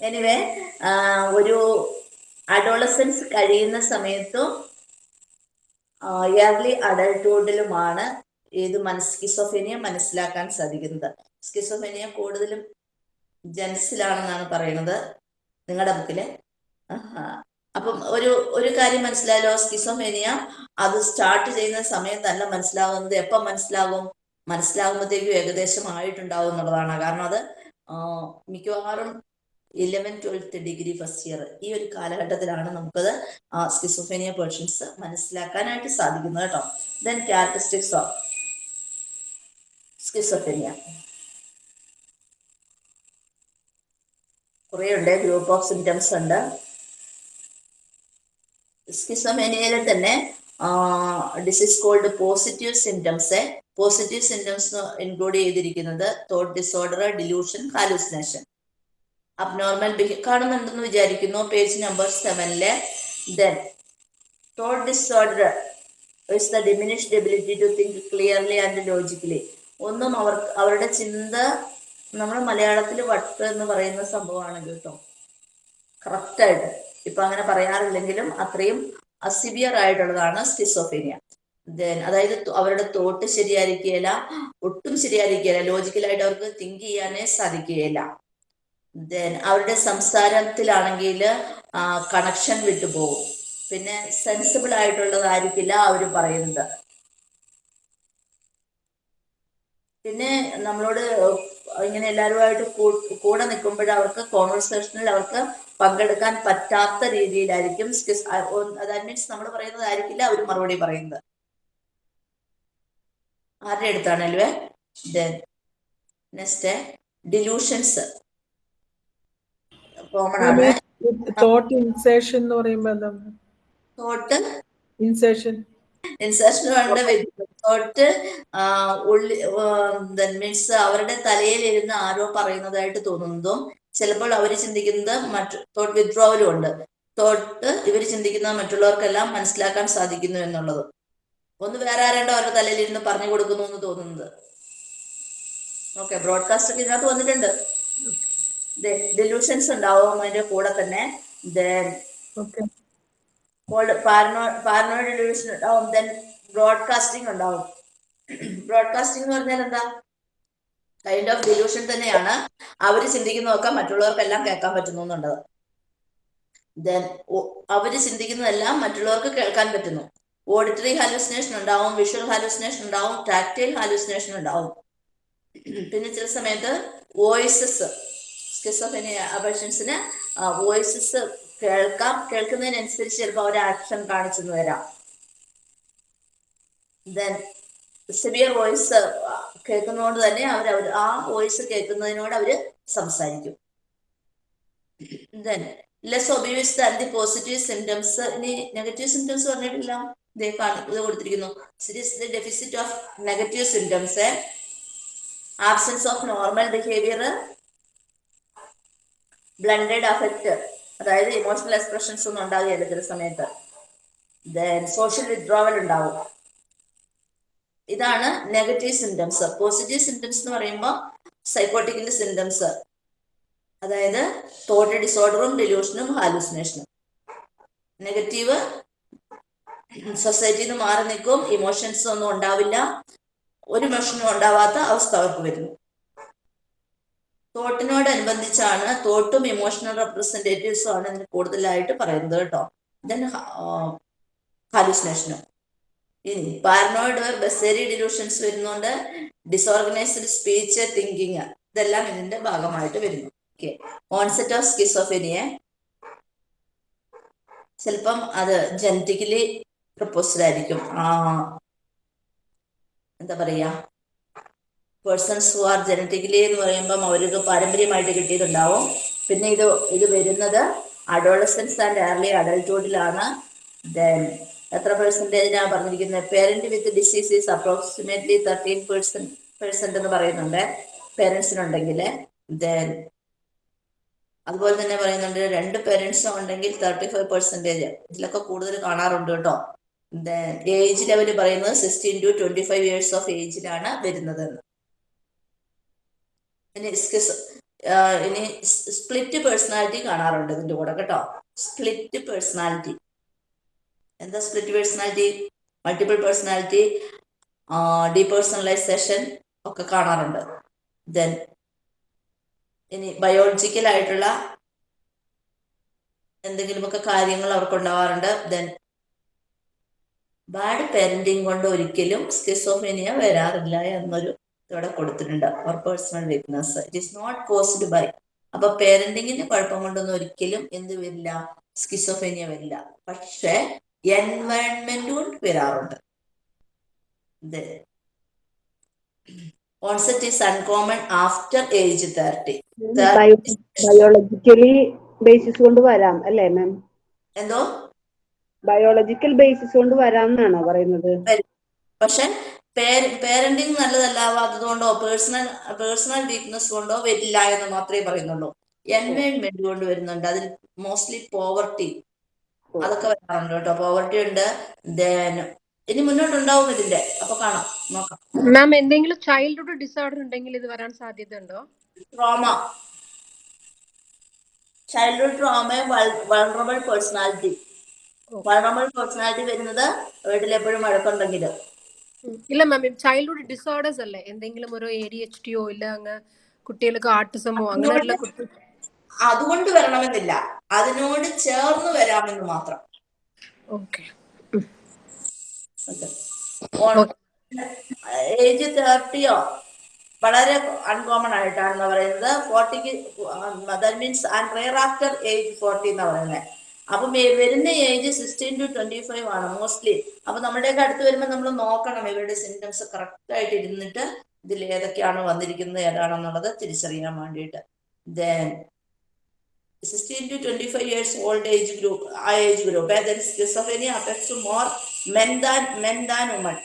Anyway ഒരു adolescence കഴിയുന്ന സമയത്തും ഇയർലി അഡൾട്ട്ഹുഡിലുമാണ് ഇത് മനസ് മനസ്സിലാക്കാൻ സാധിക്കുന്നത്. സ്കിസോഫേനിയ കൂടുതലും ജെൻസിലാണെന്നാണ് പറയുന്നത് നിങ്ങളുടെ ബുക്കിൽ. അപ്പം ഒരു ഒരു കാര്യം മനസ്സിലായാലോ സ്കിസോഫേനിയ അത് സ്റ്റാർട്ട് ചെയ്യുന്ന സമയം തന്നെ മനസ്സിലാവുന്നത്. എപ്പം മനസ്സിലാകും മനസ്സിലാകുമ്പോഴത്തേക്കും ഏകദേശം ആയിട്ടുണ്ടാവും എന്നുള്ളതാണ്. കാരണം അത് മിക്കവാറും eleven twelfth degree first year ഈ ഒരു കാലഘട്ടത്തിലാണ് നമുക്കത് സ്കിസോഫേനിയ പേർഷൻസ് മനസ്സിലാക്കാനായിട്ട് സാധിക്കുന്നത് കേട്ടോ. ദെൻ ക്യാരക്ടറിസ്റ്റിക്സ് ഓഫ് സ്കിസോഫേനിയ കുറേ ഉണ്ട് ഗ്രൂപ്പ് ഓഫ് സിംറ്റംസ് ഉണ്ട്. സ്കിസോമേനിയയിൽ തന്നെ disease called positive symptoms positive symptoms include ചെയ്തിരിക്കുന്നത് thought disorder delusion hallucination abnormal കാണുന്നുണ്ടെന്ന് വിചാരിക്കുന്നു. Page number സെവനിലെ then thought disorder is the diminished ability to think clearly and logically ഒന്നും അവർ അവരുടെ ചിന്ത നമ്മൾ മലയാളത്തിൽ വട്ട് എന്ന് പറയുന്ന സംഭവമാണ് കേട്ടോ. കറക്റ്റായിട്ട് ഇപ്പൊ അങ്ങനെ പറയാറില്ലെങ്കിലും അത്രയും അസിവിയർ ആയിട്ടുള്ളതാണ് സ്റ്റിസോഫീനിയ ദെൻ അതായത് അവരുടെ തോട്ട് ശരിയായിരിക്കുകയില്ല ഒട്ടും ശരിയായിരിക്കുകയില്ല. ലോജിക്കലായിട്ട് അവർക്ക് തിങ്ക് ചെയ്യാനേ സാധിക്കുകയില്ല. ദെൻ അവരുടെ സംസാരത്തിലാണെങ്കിൽ കണക്ഷൻ വിട്ടുപോകും പിന്നെ സെൻസിബിൾ ആയിട്ടുള്ളതായിരിക്കില്ല അവർ പറയുന്നത്. പിന്നെ നമ്മളോട് ഇങ്ങനെ എല്ലാവരുമായിട്ട് കൂടെ നിൽക്കുമ്പോൾ അവർക്ക് കോൺവെർസേഷനിൽ അവർക്ക് പങ്കെടുക്കാൻ പറ്റാത്ത രീതിയിലായിരിക്കും ദാറ്റ് മീൻസ് നമ്മൾ പറയുന്നതായിരിക്കില്ല അവർ മറുപടി പറയുന്നത്. ആരുടെ അടുത്താണല്ലേ നെക്സ്റ്റ് ഡിലൂഷൻസ് കോമൺ ആണ്. തോട്ട് ഇൻസേഷൻ എന്ന് പറയുമ്പോൾ എന്താണ് തോട്ട് ഇൻസേഷൻ ഇൻസേഷൻ ഉണ്ട് തോട്ട് ഉള്ളി മീൻസ് അവരുടെ തലയിലിരുന്ന് ആരോ പറയുന്നതായിട്ട് തോന്നുന്നതും ചിലപ്പോൾ അവർ ചിന്തിക്കുന്നത് മറ്റു തോട്ട് വിത്ഡ്രോവലും ഉണ്ട്. തോട്ട് ഇവർ ചിന്തിക്കുന്ന മറ്റുള്ളവർക്കെല്ലാം മനസ്സിലാക്കാൻ സാധിക്കുന്നു എന്നുള്ളത്. ഒന്ന് വേറെ ആരേണ്ടോ അവരുടെ തലയിൽ തലയിലിരുന്ന് പറഞ്ഞു കൊടുക്കുന്നു എന്ന് തോന്നുന്നത്. ഓക്കെ ബ്രോഡ്കാസ്റ്റ് ഒക്കെ ഇതിനകത്ത് വന്നിട്ടുണ്ട്. ഡെലൂഷൻസ് ഉണ്ടാവും അതിന്റെ കൂടെ തന്നെ. പാരനോയിഡ് ഡെലൂഷൻ ഉണ്ടാവും. ദെൻ ബ്രോഡ്കാസ്റ്റിംഗ് ഉണ്ടാവും. ബ്രോഡ്കാസ്റ്റിംഗ് എന്ന് പറഞ്ഞാൽ എന്താ? കൈൻഡ് ഓഫ് ഡെലൂഷൻ തന്നെയാണ്. അവർ ചിന്തിക്കുന്നതൊക്കെ മറ്റുള്ളവർക്കെല്ലാം കേൾക്കാൻ പറ്റുന്നു എന്നുള്ളത്. ദെൻ അവർ ചിന്തിക്കുന്നതെല്ലാം മറ്റുള്ളവർക്ക് കേൾക്കാൻ പറ്റുന്നു. ഓഡിറ്ററി ഹാലുസിനേഷൻ ഉണ്ടാവും വിഷ്വൽ ഹാലുസിനേഷൻ ഉണ്ടാവും ടാക്ടൈൽ ഹാലുസിനേഷൻ ഉണ്ടാവും. പിന്നെ ചില സമയത്ത് വോയിസസ് സ്കിസോഫെനിയ പേഷ്യൻസിന് വോയിസസ് കേൾക്കാം. കേൾക്കുന്നതിനനുസരിച്ച് ചിലപ്പോൾ അവർ ആക്ഷൻ കാണിച്ചെന്ന് വരാം. ദെൻ സിവിയർ വോയിസ് കേൾക്കുന്നതുകൊണ്ട് തന്നെ അവർ അവർ ആ വോയിസ് കേൾക്കുന്നതിനോട് അവർ സംസാരിക്കും. Then less obvious than the positive symptoms ഇനി നെഗറ്റീവ് സിംറ്റംസ് പറഞ്ഞിട്ടില്ല. ഇതേ കൊടുത്തിരിക്കുന്നു. Series the deficit of negative symptoms absence of normal behaviour blunted affect അതായത് ഇമോഷണൽ എക്സ്പ്രഷൻസ് ഒന്നും ഉണ്ടാകുകയില്ല ചില സമയത്ത്. ദെൻ സോഷ്യൽ വിത്ഡ്രോവൽ ഉണ്ടാവും. ഇതാണ് നെഗറ്റീവ് സിംറ്റംസ് പോസിറ്റീവ് സിംറ്റംസ് എന്ന് പറയുമ്പോൾ സൈക്കോട്ടിക്കിന്റെ സിംറ്റംസ് അതായത് തോട്ട് ഡിസോർഡറും ഡെലൂഷനും ഹാലൂസിനേഷനും നെഗറ്റീവ് സൊസൈറ്റിയിൽ നിന്ന് മാറി നിൽക്കും. ഇമോഷൻസ് ഒന്നും ഉണ്ടാവില്ല. ഒരു ഇമോഷനും ഉണ്ടാവാത്ത അവസ്ഥ അവർക്ക് വരുന്നു. തോട്ടിനോടനുബന്ധിച്ചാണ് തോട്ടും ഇമോഷണൽ റെപ്രസെന്റേറ്റീവ്സും ആണ് ഇതിന് കൂടുതലായിട്ട് പറയുന്നത് കേട്ടോ. ദെൻ ഹാലുസിനേഷനും ഇനി പാരനോയിഡ് ബസേരി ഡിലൂഷൻസ് വരുന്നുണ്ട് ഡിസോർഗനൈസ്ഡ് സ്പീച്ച് തിങ്കിങ് ഇതെല്ലാം ഇതിന്റെ ഭാഗമായിട്ട് വരുന്നു. ഓക്കെ ഓൺസെറ്റ് ഓഫ് സ്കിസോഫെനിയെ ചിലപ്പം അത് ജനറ്റിക്കലി പ്രപ്പോസ്ഡ് ആയിരിക്കും. ആ എന്താ പറയാ? പേഴ്സൺസ് ഹു ആർ ജനറ്റിക്കലി എന്ന് പറയുമ്പം അവർക്ക് പാരമ്പര്യമായിട്ട് കിട്ടിയിട്ടുണ്ടാവും. പിന്നെ ഇത് ഇത് വരുന്നത് അഡോളസൻസ് ആൻഡ് ഏർലി അഡൽട്ട്ഹുഡിലാണ് ദെൻ എത്ര പെർസെന്റേജിനാണ് പറഞ്ഞിരിക്കുന്നത് parent with disease is approximately thirteen percent percent എന്ന് പറയുന്നുണ്ട് പേരൻസിനുണ്ടെങ്കിൽ ദെൻ അതുപോലെ തന്നെ പറയുന്നുണ്ട് രണ്ട് പേരൻസും ഉണ്ടെങ്കിൽ തേർട്ടി ഫൈവ് പെർസെന്റേജ് ഇതിലൊക്കെ കൂടുതൽ കാണാറുണ്ട് കേട്ടോ. ഏജ് ലെവൽ പറയുന്നത് sixteen to twenty five years of ഏജിലാണ് വരുന്നത്. ഇനി സ്കിസ് ഇനി സ്പ്ലിറ്റ് പേഴ്സണാലിറ്റി കാണാറുണ്ട് ഇതിന്റെ കൂടെ കേട്ടോ. സ്പ്ലിറ്റ് പേഴ്സണാലിറ്റി എന്താ split personality multiple personality depersonalisation ഒക്കെ കാണാറുണ്ട്. ദെൻ ഇനി ബയോളജിക്കൽ ആയിട്ടുള്ള എന്തെങ്കിലുമൊക്കെ കാര്യങ്ങൾ അവർക്ക് ഉണ്ടാവാറുണ്ട് ദെൻ ബാഡ് പാരന്റിങ് കൊണ്ട് ഒരിക്കലും സ്കിസോഫീനിയ വരാറില്ല എന്നൊരു ഇവിടെ കൊടുത്തിട്ടുണ്ട്. Or personal weakness it is not caused by അപ്പൊ പേരന്റിങ്ങിന് കുഴപ്പം കൊണ്ടൊന്നും ഒരിക്കലും എന്ത് വരില്ല. സ്കിസോഫേനിയ വരില്ല. പക്ഷെ എൻവയൺമെന്റ് കൊണ്ട് വരാറുണ്ട്. Onset is uncommon after age thirty biologically basis കൊണ്ട് വരാം അല്ലേ മാം എന്തോ? ബയോളജിക്കൽ ബേസിസ് കൊണ്ട് വരാം എന്നാണോ പറയുന്നത്? പക്ഷെ പേരന്റിങ് നല്ലതല്ലാവാത്തത് കൊണ്ടോ പേഴ്സണൽ പേഴ്സണൽ വീക്ക്നെസ് കൊണ്ടോ വരില്ല എന്ന് മാത്രമേ പറയുന്നുള്ളൂ. എൻവയൺമെന്റ് കൊണ്ട് വരുന്നുണ്ട്. അതിൽ മോസ്റ്റ്ലി പോവർട്ടി അതൊക്കെ വരാറുണ്ട് കേട്ടോ. പോവർട്ടി ഉണ്ട്. ദെൻ ഇനി മുന്നോട്ടുണ്ടാവും ഇതിന്റെ അപ്പൊ കാണാം. നോക്കാം. മാം എന്തെങ്കിലും ചൈൽഡ്ഹുഡ് ഡിസോർഡർ ഉണ്ടെങ്കിൽ ഇത് വരാൻ സാധ്യത ഉണ്ടോ? Trauma childhood trauma vulnerable personality vulnerable personality വരുന്നത് വീട്ടിൽ എപ്പോഴും വഴക്കുണ്ടെങ്കിൽ ഇല്ല മാം ചൈൽഡ്ഹുഡ് ഡിസോർഡേഴ്സ് അല്ലേ? എന്തെങ്കിലും ഒരു എ ഡി എച്ച് ഡിയോ ഇല്ല അങ്ങ് കുട്ടികൾക്ക് ആർട്ടിസമോ അങ്ങനെയുള്ള അതുകൊണ്ട് വരണമെന്നില്ല. അതിനോട് ചേർന്ന് വരാമെന്ന് മാത്രം. ഓക്കെ. ഏജ് തേർട്ടിയോ? വളരെ അൺകോമൺ ആയിട്ടാണെന്ന് പറയുന്നത്. ഫോർട്ടിക്ക് that means and rare after age forty എന്ന് പറയുന്നത് അപ്പം വരുന്ന age sixteen to twenty five ആണ് മോസ്റ്റ്ലി അപ്പൊ നമ്മുടെയൊക്കെ അടുത്ത് വരുമ്പോൾ നമ്മൾ നോക്കണം ഇവരുടെ സിംറ്റംസ് കറക്റ്റ് ആയിട്ട് ഇരുന്നിട്ട് ഇതിൽ ഏതൊക്കെയാണ് വന്നിരിക്കുന്നത് ഏതാണെന്നുള്ളത് തിരിച്ചറിയാൻ വേണ്ടിയിട്ട്. Then sixteen to twenty five years old age group ആ age group schizophrenia affects more men than men than women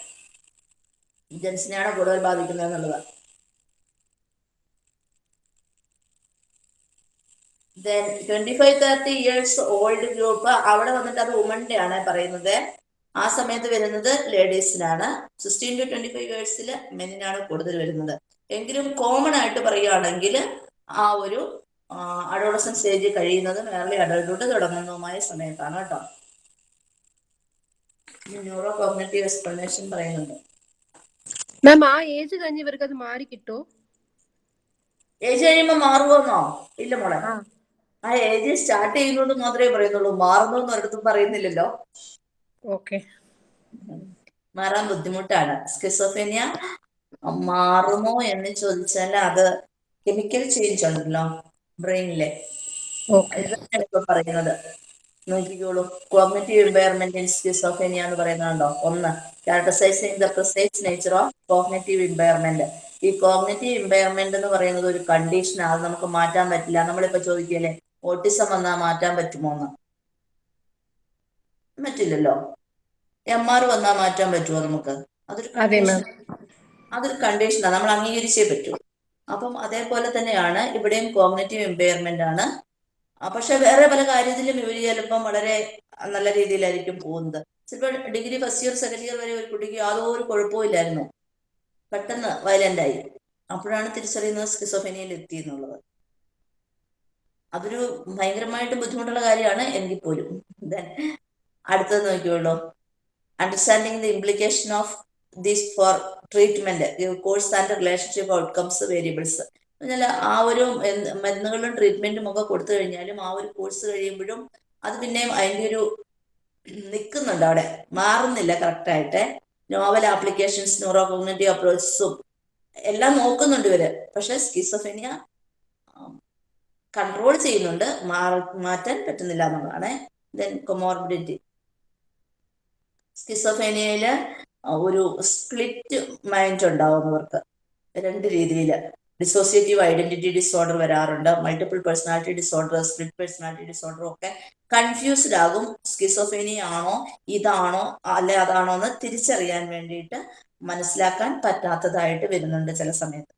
ജെൻസിനെയാണ് കൂടുതൽ ബാധിക്കുന്നത് എന്നുള്ളത്. Then twenty five thirty years old group അവിടെ വന്നിട്ട് അത് വുമന്റെ ആണ് പറയുന്നത്. ആ സമയത്ത് വരുന്നത് ലേഡീസിനാണ് സിക്സ്റ്റീൻ ടു ട്വന്റി ഫൈവ് ഇയേഴ്സിൽ മെന്നിനാണ് കൂടുതൽ വരുന്നത്. എങ്കിലും കോമൺ ആയിട്ട് പറയുകയാണെങ്കിൽ ആ ഒരു അഡോളസൻ സ്റ്റേജ് കഴിയുന്നതും ഏർലി അഡൾട്ട്ഹുഡ് തുടങ്ങുന്നതുമായ സമയത്താണ് കേട്ടോ. ന്യൂറോ കോഗ്നറ്റീവ് എക്സ്പ്ലനേഷൻ പറയുന്നുണ്ട്. മാം ആ ഏജ് കഴിഞ്ഞ് ഇവർക്ക് അത് മാറി കിട്ടോ? ഏജ് കഴിയുമ്പോ മാറുമോന്നോ ഇല്ല മോളെ. ആ. ഏജ് സ്റ്റാർട്ട് ചെയ്യുന്നത് മാത്രമേ പറയുന്നുള്ളൂ. മാറുന്നു എന്ന് ഒരിടത്തും പറയുന്നില്ലല്ലോ. ഓക്കെ. മാറാൻ ബുദ്ധിമുട്ടാണ്. സ്കിസോഫേനിയ മാറുമോ എന്ന് ചോദിച്ചാൽ അത് കെമിക്കൽ ചേഞ്ച് ഉണ്ടല്ലോ ബ്രെയിനിലെ. പറയുന്നത്. നോക്കിക്കോളൂ. കോഗ്നറ്റീവ് ഇമ്പയർമെന്റ് ഇൻ സ്കിസോഫേനിയ എന്ന് പറയുന്നുണ്ടോ ഒന്ന്. Characterising the precise nature of cognitive impairment ഈ കോഗ്നറ്റീവ് ഇമ്പയർമെന്റ് എന്ന് പറയുന്നത് ഒരു കണ്ടീഷൻ അത് നമുക്ക് മാറ്റാൻ പറ്റില്ല. നമ്മളിപ്പോ ചോദിക്കല്ലേ ഓട്ടിസം വന്നാൽ മാറ്റാൻ പറ്റുമോ എന്ന് പറ്റില്ലല്ലോ. എം ആർ വന്നാൽ മാറ്റാൻ പറ്റുമോ നമുക്ക്? അതൊരു അതൊരു കണ്ടീഷനാണ് നമ്മൾ അംഗീകരിച്ചേ പറ്റൂ. അപ്പം അതേപോലെ തന്നെയാണ് ഇവിടെയും കോഗ്നറ്റീവ് എംപയർമെന്റ് ആണ്. പക്ഷെ വേറെ പല കാര്യത്തിലും ഇവർ ചിലപ്പം വളരെ നല്ല രീതിയിലായിരിക്കും പോകുന്നത്. ചിലപ്പോൾ degree first year second year വരെ ഒരു കുട്ടിക്ക് യാതൊരു കുഴപ്പവും ഇല്ലായിരുന്നു. പെട്ടെന്ന് വയലന്റ് ആയി. അപ്പോഴാണ് തിരിച്ചറിയുന്നത് സ്കിസോഫെനിയയിൽ എത്തി എന്നുള്ളത് അതൊരു ഭയങ്കരമായിട്ട് ബുദ്ധിമുട്ടുള്ള കാര്യമാണ് എങ്കിൽ പോലും. അടുത്തത് നോക്കിയുള്ളൂ understanding the implication of this for treatment course and relationship outcomes variables എന്നാൽ ആ ഒരു മരുന്നുകളും ട്രീറ്റ്മെന്റും ഒക്കെ കൊടുത്തു കഴിഞ്ഞാലും ആ ഒരു കോഴ്സ് കഴിയുമ്പോഴും അത് പിന്നെയും അതിന്റെ ഒരു നിൽക്കുന്നുണ്ട് അവിടെ. മാറുന്നില്ല കറക്റ്റായിട്ട് നോവൽ ആപ്ലിക്കേഷൻസ് ന്യൂറോ കോഗ്നറ്റീവ് അപ്രോച്ചസും എല്ലാം നോക്കുന്നുണ്ട് ഇവർ. പക്ഷെ സ്കിസോഫെനിയ കൺട്രോൾ ചെയ്യുന്നുണ്ട് മാറ്റാൻ പറ്റുന്നില്ല എന്നുള്ളതാണ്. ദെൻ കൊമോർബിഡിറ്റി സ്കിസോഫേനിയയിൽ ഒരു സ്പ്ലിറ്റ് മൈൻഡ് ഉണ്ടാവുന്നവർക്ക് രണ്ട് രീതിയിൽ ഡിസോസിയേറ്റീവ് ഐഡന്റിറ്റി ഡിസോർഡർ വരാറുണ്ട് multiple personality disorder split personality disorder ഒക്കെ കൺഫ്യൂസ്ഡ് ആകും. സ്കിസോഫേനിയ ആണോ ഇതാണോ അല്ലെ അതാണോ എന്ന് തിരിച്ചറിയാൻ വേണ്ടിയിട്ട് മനസ്സിലാക്കാൻ പറ്റാത്തതായിട്ട് വരുന്നുണ്ട് ചില സമയത്ത്.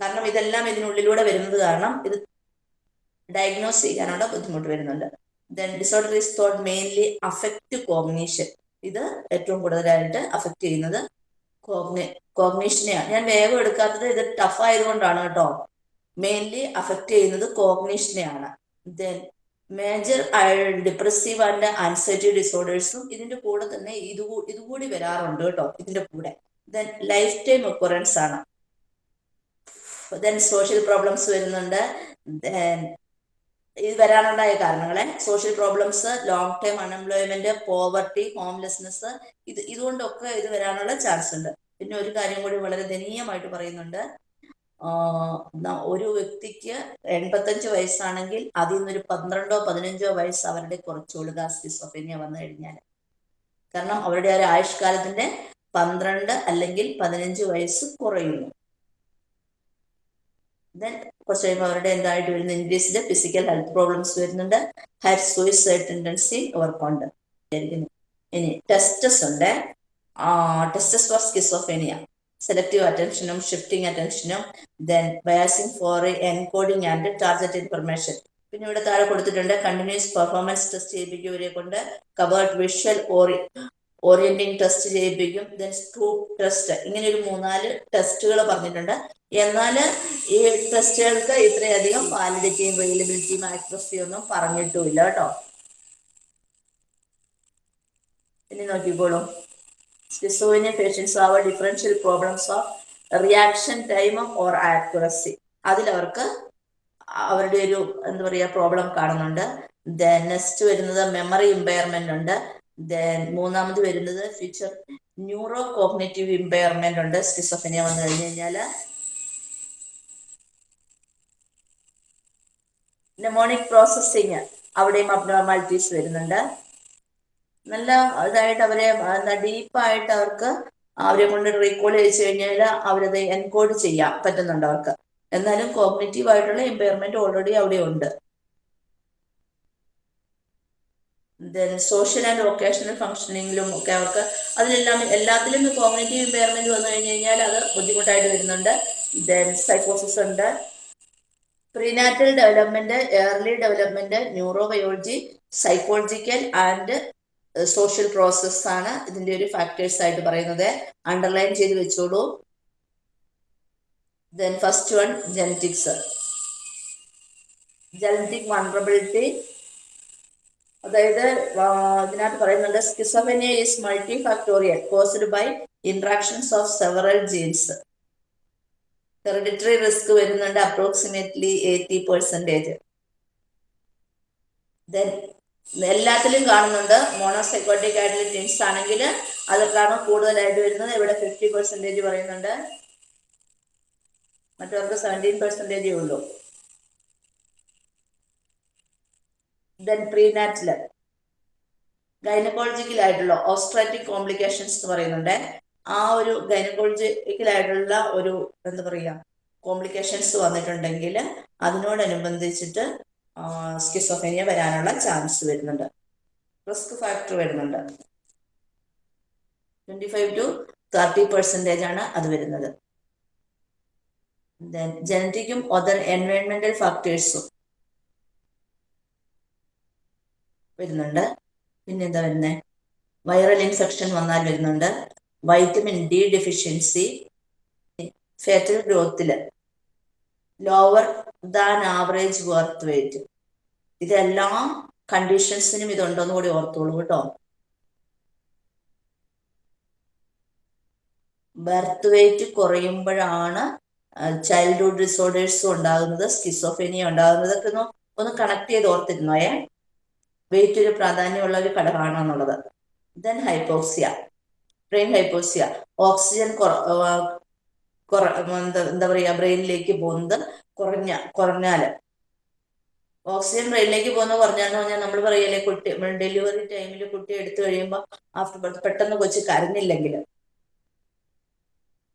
കാരണം ഇതെല്ലാം ഇതിനുള്ളിലൂടെ വരുന്നത് കാരണം ഇത് ഡയഗ്നോസ് ചെയ്യാനുള്ള ബുദ്ധിമുട്ട് വരുന്നുണ്ട്. Then disorder is thought mainly affect cognition ഇത് ഏറ്റവും കൂടുതലായിട്ട് അഫക്റ്റ് ചെയ്യുന്നത് കോഗ്നി കോഗ്നീഷനെയാണ് ഞാൻ വേഗം എടുക്കാത്തത് ഇത് ടഫ് ആയതുകൊണ്ടാണ് കേട്ടോ. മെയിൻലി അഫക്റ്റ് ചെയ്യുന്നത് കോഗ്നീഷനെയാണ് then major depressive and anxiety ഡിസോർഡേഴ്സും ഇതിന്റെ കൂടെ തന്നെ ഇത് ഇതുകൂടി വരാറുണ്ട് കേട്ടോ ഇതിന്റെ കൂടെ. ദെൻ ലൈഫ് ടൈം ഒക്കുറൻസ് ആണ്. ദെൻ സോഷ്യൽ പ്രോബ്ലംസ് വരുന്നുണ്ട്. ദെൻ ഇത് വരാനുണ്ടായ കാരണങ്ങളെ social problems long time unemployment poverty homelessness ഇത് ഇതുകൊണ്ടൊക്കെ ഇത് വരാനുള്ള ചാൻസ് ഉണ്ട്. പിന്നെ ഒരു കാര്യം കൂടി വളരെ ദയനീയമായിട്ട് പറയുന്നുണ്ട്. ഒരു വ്യക്തിക്ക് എൺപത്തഞ്ച് വയസ്സാണെങ്കിൽ അതിൽ നിന്നൊരു പന്ത്രണ്ടോ പതിനഞ്ചോ വയസ്സ് അവരുടെ കുറച്ചുകൂടുക സ്കിസോഫേനിയ വന്നു കഴിഞ്ഞാൽ. കാരണം അവരുടെ ഒരു ആയുഷ്കാലത്തിന്റെ പന്ത്രണ്ട് അല്ലെങ്കിൽ പതിനഞ്ച് വയസ്സ് കുറയുന്നു. ദെൻ കുറച്ച് കഴിയുമ്പോൾ അവരുടെ എന്തായിട്ട് വരുന്ന? ഇൻക്രീസ്ഡ് ഫിസിക്കൽ ഹെൽത്ത് പ്രോബ്ലംസ് വരുന്നുണ്ട്. ഹയർ സൂയിസൈഡ് ടെൻഡൻസി അവർക്കുണ്ട് ഇനി ടെസ്റ്റസ് ഉണ്ട്. ടെസ്റ്റസ് ഫോർ സ്കിസോഫേനിയ സെലക്റ്റീവ് അറ്റൻഷനും shifting അറ്റൻഷനും then biasing for encoding and target information പിന്നെ ഇവിടെ താഴെ കൊടുത്തിട്ടുണ്ട് കണ്ടിന്യൂസ് പെർഫോമൻസ് ടെസ്റ്റ് ചെയ്യിപ്പിക്കുന്നവരെ കൊണ്ട് കവേർഡ് വിഷ്വൽ ഓറി ഓറിയന്റിങ് ടെസ്റ്റ് ചെയ്യിപ്പിക്കും. ദെൻ സ്ക്രൂപ്പ് ടെസ്റ്റ് ഇങ്ങനെ ഒരു മൂന്നാൽ ടെസ്റ്റുകൾ പറഞ്ഞിട്ടുണ്ട്. എന്നാൽ ഈ ടെസ്റ്റുകൾക്ക് ഇത്രയധികം വാലിഡിറ്റിയും അവൈലബിലിറ്റിയും ആക്യുറസിയും ഒന്നും പറഞ്ഞിട്ടുമില്ല കേട്ടോ. ഇനി നോക്കിക്കോളൂ. സ്കിസോയിനിയ പേഷ്യൻസ് ആവ differential problems of reaction time or accuracy അതിലവർക്ക് അവരുടെ ഒരു എന്താ പറയുക പ്രോബ്ലം കാണുന്നുണ്ട്. ദെൻ നെക്സ്റ്റ് വരുന്നത് മെമ്മറി ഇമ്പയർമെന്റ് ഉണ്ട്. മൂന്നാമത് വരുന്നത് ഫ്യൂച്ചർ ന്യൂറോ കോഗ്നേറ്റീവ് ഇമ്പയർമെന്റ് ഉണ്ട്. സ്കിസോഫിനിയ വന്നു കഴിഞ്ഞു കഴിഞ്ഞാൽ നെമോണിക് പ്രോസസ്സിങ് അവിടെയും അബ്നോർമാലിറ്റീസ് വരുന്നുണ്ട്. നല്ല ഇതായിട്ട് അവരെ എന്താ ഡീപ്പായിട്ട് അവർക്ക് അവരെ കൊണ്ട് റീകോൾ ചെയ്ത് കഴിഞ്ഞാൽ അവരത് എൻകോഡ് ചെയ്യാൻ പറ്റുന്നുണ്ട് അവർക്ക്. എന്നാലും കോഗ്നേറ്റീവ് ആയിട്ടുള്ള ഇമ്പയർമെന്റ് ഓൾറെഡി അവിടെ ഉണ്ട് ദെൻ സോഷ്യൽ ആൻഡ് വൊക്കേഷണൽ ഫംഗ്ഷനിങ്ങിലും ഒക്കെ അവർക്ക് അതിലെല്ലാം എല്ലാത്തിലും കോഗ്നേറ്റീവ് ഇമ്പയർമെന്റ് വന്നു കഴിഞ്ഞു കഴിഞ്ഞാൽ അത് ബുദ്ധിമുട്ടായിട്ട് വരുന്നുണ്ട്. ദെൻ സൈക്കോസിസ് ഉണ്ട്. Prenatal development early development neurobiology psychological and social process ആണ് ഇതിന്റെ ഒരു ഫാക്ടേഴ്സ് ആയിട്ട് പറയുന്നത്. അണ്ടർലൈൻ ചെയ്ത് വെച്ചോളൂ. Then first one genetics genetic vulnerability അതായത് ഇതിനകത്ത് പറയുന്നുണ്ട് schizophrenia is multi factorial caused by interactions of several genes hereditary risk വരുന്നുണ്ട് അപ്രോക്സിമേറ്റ്ലി എയ്റ്റി പെർസെന്റേജ് ദെൻ എല്ലാത്തിലും കാണുന്നുണ്ട് മോണോസൈക്കോട്ടിക് ആയിട്ടുള്ള ടിൻസ് ആണെങ്കിൽ അതൊക്കെയാണ് കൂടുതലായിട്ട് വരുന്നത്. ഇവിടെ ഫിഫ്റ്റി പെർസെന്റേജ് പറയുന്നുണ്ട്. മറ്റവർക്ക് സെവന്റീൻ പെർസെന്റേജേ ഉള്ളൂ. ദെൻ പ്രീനാറ്റിൽ ഗൈനക്കോളജിക്കലായിട്ടുള്ള ഓസ്ട്രാറ്റിക് കോംപ്ലിക്കേഷൻസ് എന്ന് പറയുന്നുണ്ട്. ആ ഒരു ഗൈനക്കോളജിക്കലായിട്ടുള്ള ഒരു എന്താ പറയുക കോംപ്ലിക്കേഷൻസ് വന്നിട്ടുണ്ടെങ്കിൽ അതിനോടനുബന്ധിച്ചിട്ട് സ്കിസോഫേനിയ വരാനുള്ള ചാൻസ് വരുന്നുണ്ട്. റിസ്ക് ഫാക്ടർ വരുന്നുണ്ട്. Twenty five to thirty percentage ആണ് അത് വരുന്നത്. ജനറ്റിക്കും അതർ എൻവയോൺമെന്റൽ ഫാക്ടേഴ്സും വരുന്നുണ്ട്. പിന്നെന്താ വരുന്നത് വൈറൽ ഇൻഫെക്ഷൻ വന്നാൽ വരുന്നുണ്ട്. Vitamin D deficiency fatal ഗ്രോത്തിൽ lower than average birth weight ഇതെല്ലാം കണ്ടീഷൻസിനും ഇതുണ്ടോന്ന് കൂടി ഓർത്തോളൂ കേട്ടോ. ബർത്ത് വെയിറ്റ് കുറയുമ്പോഴാണ് ചൈൽഡ്ഹുഡ് ഡിസോർഡേഴ്സും ഉണ്ടാകുന്നത് സ്കിസോഫേനിയ ഉണ്ടാകുന്നത്. ഒന്ന് ഒന്ന് കണക്ട് ചെയ്ത് ഓർത്തിരുന്നോയേ. വെയിറ്റ് ഒരു പ്രാധാന്യമുള്ള ഒരു ഘടകമാണെന്നുള്ളത്. Then hypoxia brain hypoxia oxygen എന്താ പറയുക ബ്രെയിനിലേക്ക് പോകുന്നത് കുറഞ്ഞ കുറഞ്ഞാൽ. ഓക്സിജൻ ബ്രെയിനിലേക്ക് പോകുന്ന കുറഞ്ഞാന്ന് പറഞ്ഞാൽ നമ്മൾ പറയല്ലേ കുട്ടി ഡെലിവറി ടൈമിൽ കുട്ടി എടുത്തു കഴിയുമ്പോൾ ആഫ്റ്റർ ബർത്ത് പെട്ടെന്ന് കൊച്ചു കരഞ്ഞില്ലെങ്കിൽ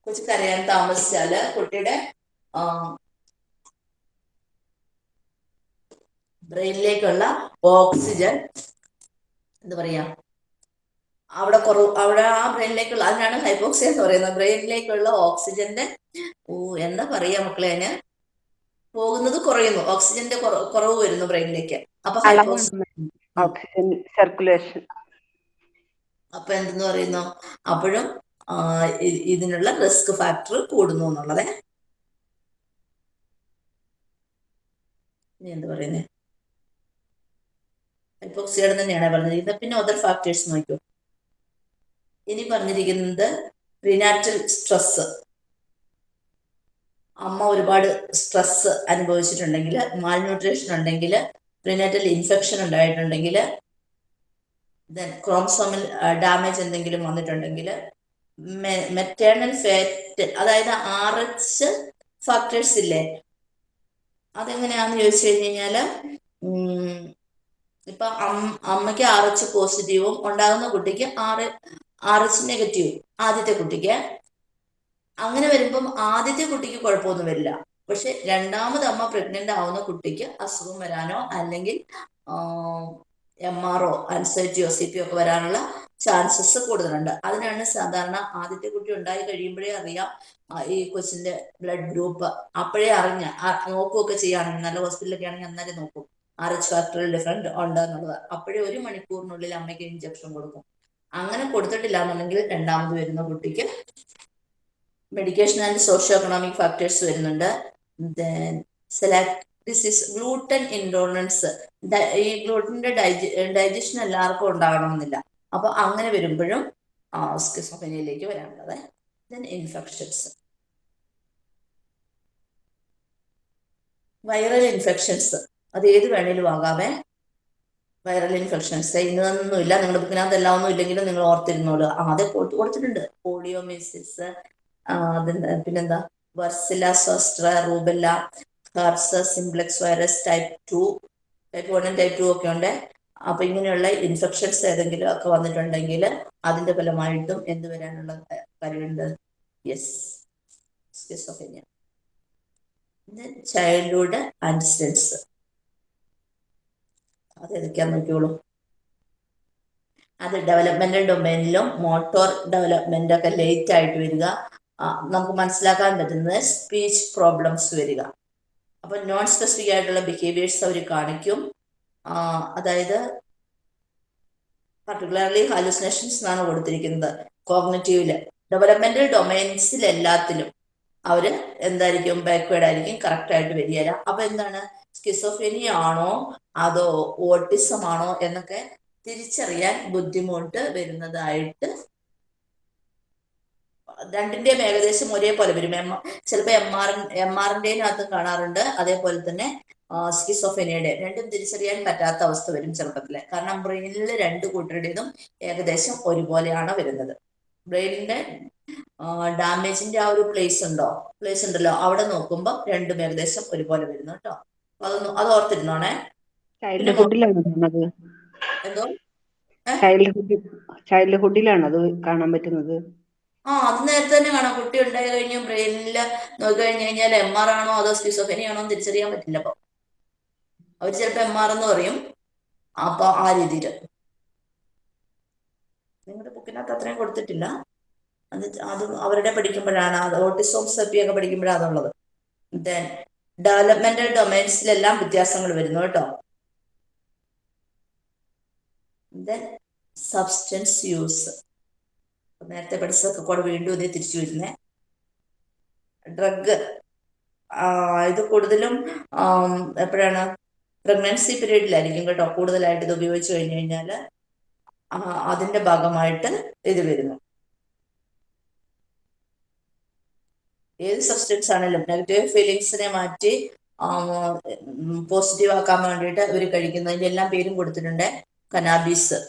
കൊച്ചു കരയാൻ താമസിച്ചാൽ കുട്ടിയുടെ ബ്രെയിനിലേക്കുള്ള ഓക്സിജൻ എന്താ പറയാ അവിടെ കുറവ് അവിടെ ആ ബ്രെയിനിലേക്കുള്ള അതിനാണ് ഹൈപ്പോക്സിയ എന്ന് പറയുന്നത്. ബ്രെയിനിലേക്കുള്ള ഓക്സിജന്റെ ഓ എന്താ പറയാ മക്കളെ അതിന് പോകുന്നത് കുറയുന്നു. ഓക്സിജന്റെ കുറവ് വരുന്നു ബ്രെയിനിലേക്ക്. അപ്പൊ ഓക്സിജൻ സർക്കുലേഷൻ. അപ്പൊ എന്തെന്ന് പറയുന്നു? അപ്പോഴും ഇതിനുള്ള റിസ്ക് ഫാക്ടർ കൂടുന്നു എന്നുള്ളതേ. എന്ത് പറയുന്നേ? ഹൈപ്പോക്സിയുടെ തന്നെയാണ് പറഞ്ഞിരിക്കുന്നത് പിന്നെ അതർ ഫാക്ടേഴ്സ് നോക്കൂ ഇനി പറഞ്ഞിരിക്കുന്നത് പ്രിനാറ്റൽ സ്ട്രെസ് അമ്മ ഒരുപാട് സ്ട്രെസ് അനുഭവിച്ചിട്ടുണ്ടെങ്കിൽ മാൽന്യൂട്രീഷൻ ഉണ്ടെങ്കിൽ പ്രിനാറ്റൽ ഇൻഫെക്ഷൻ ഉണ്ടായിട്ടുണ്ടെങ്കിൽ ദെൻ ക്രോംസോമിൽ ഡാമേജ് എന്തെങ്കിലും വന്നിട്ടുണ്ടെങ്കിൽ മെറ്റേണൽ ഫാറ്റ് അതായത് ആർ എച്ച് ഫാക്ടേഴ്സ് ഇല്ലേ? അതെങ്ങനെയാന്ന് ചോദിച്ചു കഴിഞ്ഞു കഴിഞ്ഞാൽ ഇപ്പൊ അമ്മയ്ക്ക് ആർ എച്ച് പോസിറ്റീവും ഉണ്ടാകുന്ന കുട്ടിക്ക് ആർ ആർ എച്ച് നെഗറ്റീവും ആദ്യത്തെ കുട്ടിക്ക്. അങ്ങനെ വരുമ്പം ആദ്യത്തെ കുട്ടിക്ക് കുഴപ്പമൊന്നും വരില്ല. പക്ഷെ രണ്ടാമത് അമ്മ പ്രഗ്നന്റ് ആവുന്ന കുട്ടിക്ക് അസുഖം വരാനോ അല്ലെങ്കിൽ എം ആർ ഒ അൻസൈറ്റിയോ സി പി ഒക്കെ വരാനുള്ള ചാൻസസ് കൂടുതലുണ്ട്. അതിനാണ് സാധാരണ ആദ്യത്തെ കുട്ടി ഉണ്ടായി കഴിയുമ്പോഴേ അറിയാം ഈ കൊച്ചിന്റെ ബ്ലഡ് ഗ്രൂപ്പ് അപ്പോഴേ അറിഞ്ഞ നോക്കുകയൊക്കെ ചെയ്യുകയാണെങ്കിൽ നല്ല ഹോസ്പിറ്റലൊക്കെ ആണെങ്കിൽ അന്നേരം നോക്കും. ആർ എച്ച് ഫാക്ടറിൽ ഡിഫറെന്റ് ഉണ്ട് എന്നുള്ളത്. അപ്പോഴേ ഒരു മണിക്കൂറിനുള്ളിൽ അമ്മയ്ക്ക് ഇഞ്ചക്ഷൻ കൊടുക്കും. അങ്ങനെ കൊടുത്തിട്ടില്ല എന്നുണ്ടെങ്കിൽ രണ്ടാമത് വരുന്ന കുട്ടിക്ക് medication and socio economic factors വരുന്നുണ്ട് ഡിസീസ് ഗ്ലൂട്ടൻ ഇൻടോളറൻസ് ഈ ഗ്ലൂട്ടന്റെ ഡൈജഷൻ എല്ലാവർക്കും ഉണ്ടാകണമെന്നില്ല അപ്പൊ അങ്ങനെ വരുമ്പോഴും സ്കിസോഫനിയിലേക്ക് വരാനുള്ളത്. ദെൻ ഇൻഫെക്ഷൻസ് വൈറൽ ഇൻഫെക്ഷൻസ് അത് ഏത് വേണേലും ആകാമേ വൈറൽ ഇൻഫെക്ഷൻസ് ഇന്നൊന്നുമില്ല നിങ്ങളുടെ ബുക്കിനകത്ത് എല്ലാം ഒന്നും ഇല്ലെങ്കിലും നിങ്ങൾ ഓർത്തിരുന്നോളൂ ആ അത് കൊടു- കൊടുത്തിട്ടുണ്ട്. പോളിയോമിസിസ് പിന്നെന്താ? Varicella zoster rubella herpes simplex virus type two type one type two ഒക്കെ ഉണ്ട്. അപ്പൊ ഇങ്ങനെയുള്ള ഇൻഫെക്ഷൻസ് ഏതെങ്കിലും ഒക്കെ വന്നിട്ടുണ്ടെങ്കിൽ അതിന്റെ ഫലമായിട്ടും എന്ത് വരാനുള്ള കാര്യമുണ്ട്? യെസ് സ്കിസോഫെനിയ ചൈൽഡ്ഹുഡ് ആൻസിഡൻസ് അത് ഏതൊക്കെയാന്ന് നോക്കിയോളൂ അത് ഡെവലപ്മെന്റൽ ഡൊമൈനിലും മോട്ടോർ ഡെവലപ്മെന്റ് ഒക്കെ ലേറ്റ് ആയിട്ട് വരിക. നമുക്ക് മനസ്സിലാക്കാൻ പറ്റുന്നത് സ്പീച്ച് പ്രോബ്ലംസ് വരിക. അപ്പൊ നോൺ സ്പെസിഫിക് ആയിട്ടുള്ള ബിഹേവിയേഴ്സ് അവർ കാണിക്കും. അതായത് പർട്ടിക്കുലർലി ഹാലുസിനേഷൻസ് എന്നാണ് കൊടുത്തിരിക്കുന്നത്. കോഗ്നറ്റീവിൽ ഡെവലപ്മെന്റൽ ഡൊമൈൻസിൽ എല്ലാത്തിലും. അവർ എന്തായിരിക്കും ബാക്ക്വേർഡ് ആയിരിക്കും കറക്റ്റ് ആയിട്ട് വരികയില്ല അപ്പൊ എന്താണ്? സ്കിസോഫിനിയ ആണോ അതോ ഓട്ടിസം ആണോ എന്നൊക്കെ തിരിച്ചറിയാൻ ബുദ്ധിമുട്ട് വരുന്നതായിട്ട് രണ്ടിന്റെയും ഏകദേശം ഒരേപോലെ വരും. എം ചിലപ്പോൾ എം ആർ എം ആറിന്റെയും അകത്ത് കാണാറുണ്ട്. അതേപോലെ തന്നെ സ്കിസോഫെനിയുടെ രണ്ടും തിരിച്ചറിയാൻ പറ്റാത്ത അവസ്ഥ വരും ചെറുപ്പത്തിൽ. കാരണം ബ്രെയിനിൽ രണ്ട് കൂട്ടരുടേതും ഏകദേശം ഒരുപോലെയാണ് വരുന്നത്. ബ്രെയിനിന്റെ ഡാമേജിന്റെ ആ ഒരു പ്ലേസ് ഉണ്ടോ? പ്ലേസ് ഉണ്ടല്ലോ. അവിടെ നോക്കുമ്പോൾ രണ്ടും ഏകദേശം ഒരുപോലെ വരുന്നു കേട്ടോ. അതൊന്നും അത് ഓർത്തിരുന്നോണേ. എന്തോ? ചൈൽഡ്ഹുഡ് ചൈൽഡ്ഹുഡിലാണ് അത് കാണാൻ പറ്റുന്നത്? ആ അത് നേരത്തെ തന്നെ കാണാം. കുട്ടി ഉണ്ടായി കഴിഞ്ഞു ബ്രെയിനിൽ നോക്കി കഴിഞ്ഞു കഴിഞ്ഞാൽ എം ആർ ആണോ അതോ സ്കിസോഫെനി ആണോ തിരിച്ചറിയാൻ പറ്റില്ല അപ്പൊ. അവർ ചിലപ്പോ എം ആർ എന്ന് പറയും. അപ്പൊ ആ രീതിയിൽ നിങ്ങളുടെ ബുക്കിനകത്ത് അത്രയും കൊടുത്തിട്ടില്ല. അത് അത് അവരുടെ പഠിക്കുമ്പോഴാണ് അത് ഓട്ടിസോം സെപ്പി ഒക്കെ പഠിക്കുമ്പോഴാണ് അതുള്ളത്. ദെൻ ഡെവലപ്മെന്റൽ ഡൊമൈൻസിലെല്ലാം വ്യത്യാസങ്ങൾ വരുന്നു കേട്ടോ. ദെൻ സബ്സ്റ്റൻസ് യൂസ് നേരത്തെ പഠിച്ചതൊക്കെ കൂടെ വീണ്ടും ഇതേ തിരിച്ചു വരുന്നേ. ഡ്രഗ് ഇത് കൂടുതലും എപ്പോഴാണ്? പ്രഗ്നൻസി പീരീഡിലായിരിക്കും കേട്ടോ. കൂടുതലായിട്ട് ഇത് ഉപയോഗിച്ചു കഴിഞ്ഞു കഴിഞ്ഞാൽ അതിന്റെ ഭാഗമായിട്ട് ഇത് വരുന്നു. ഏത് സബ്സ്റ്റൻസ് ആണെങ്കിലും നെഗറ്റീവ് ഫീലിങ്സിനെ മാറ്റി പോസിറ്റീവ് ആക്കാൻ വേണ്ടിയിട്ട് അവർ കഴിക്കുന്നതിന്റെ എല്ലാം പേരും കൊടുത്തിട്ടുണ്ട് കനാബീസ്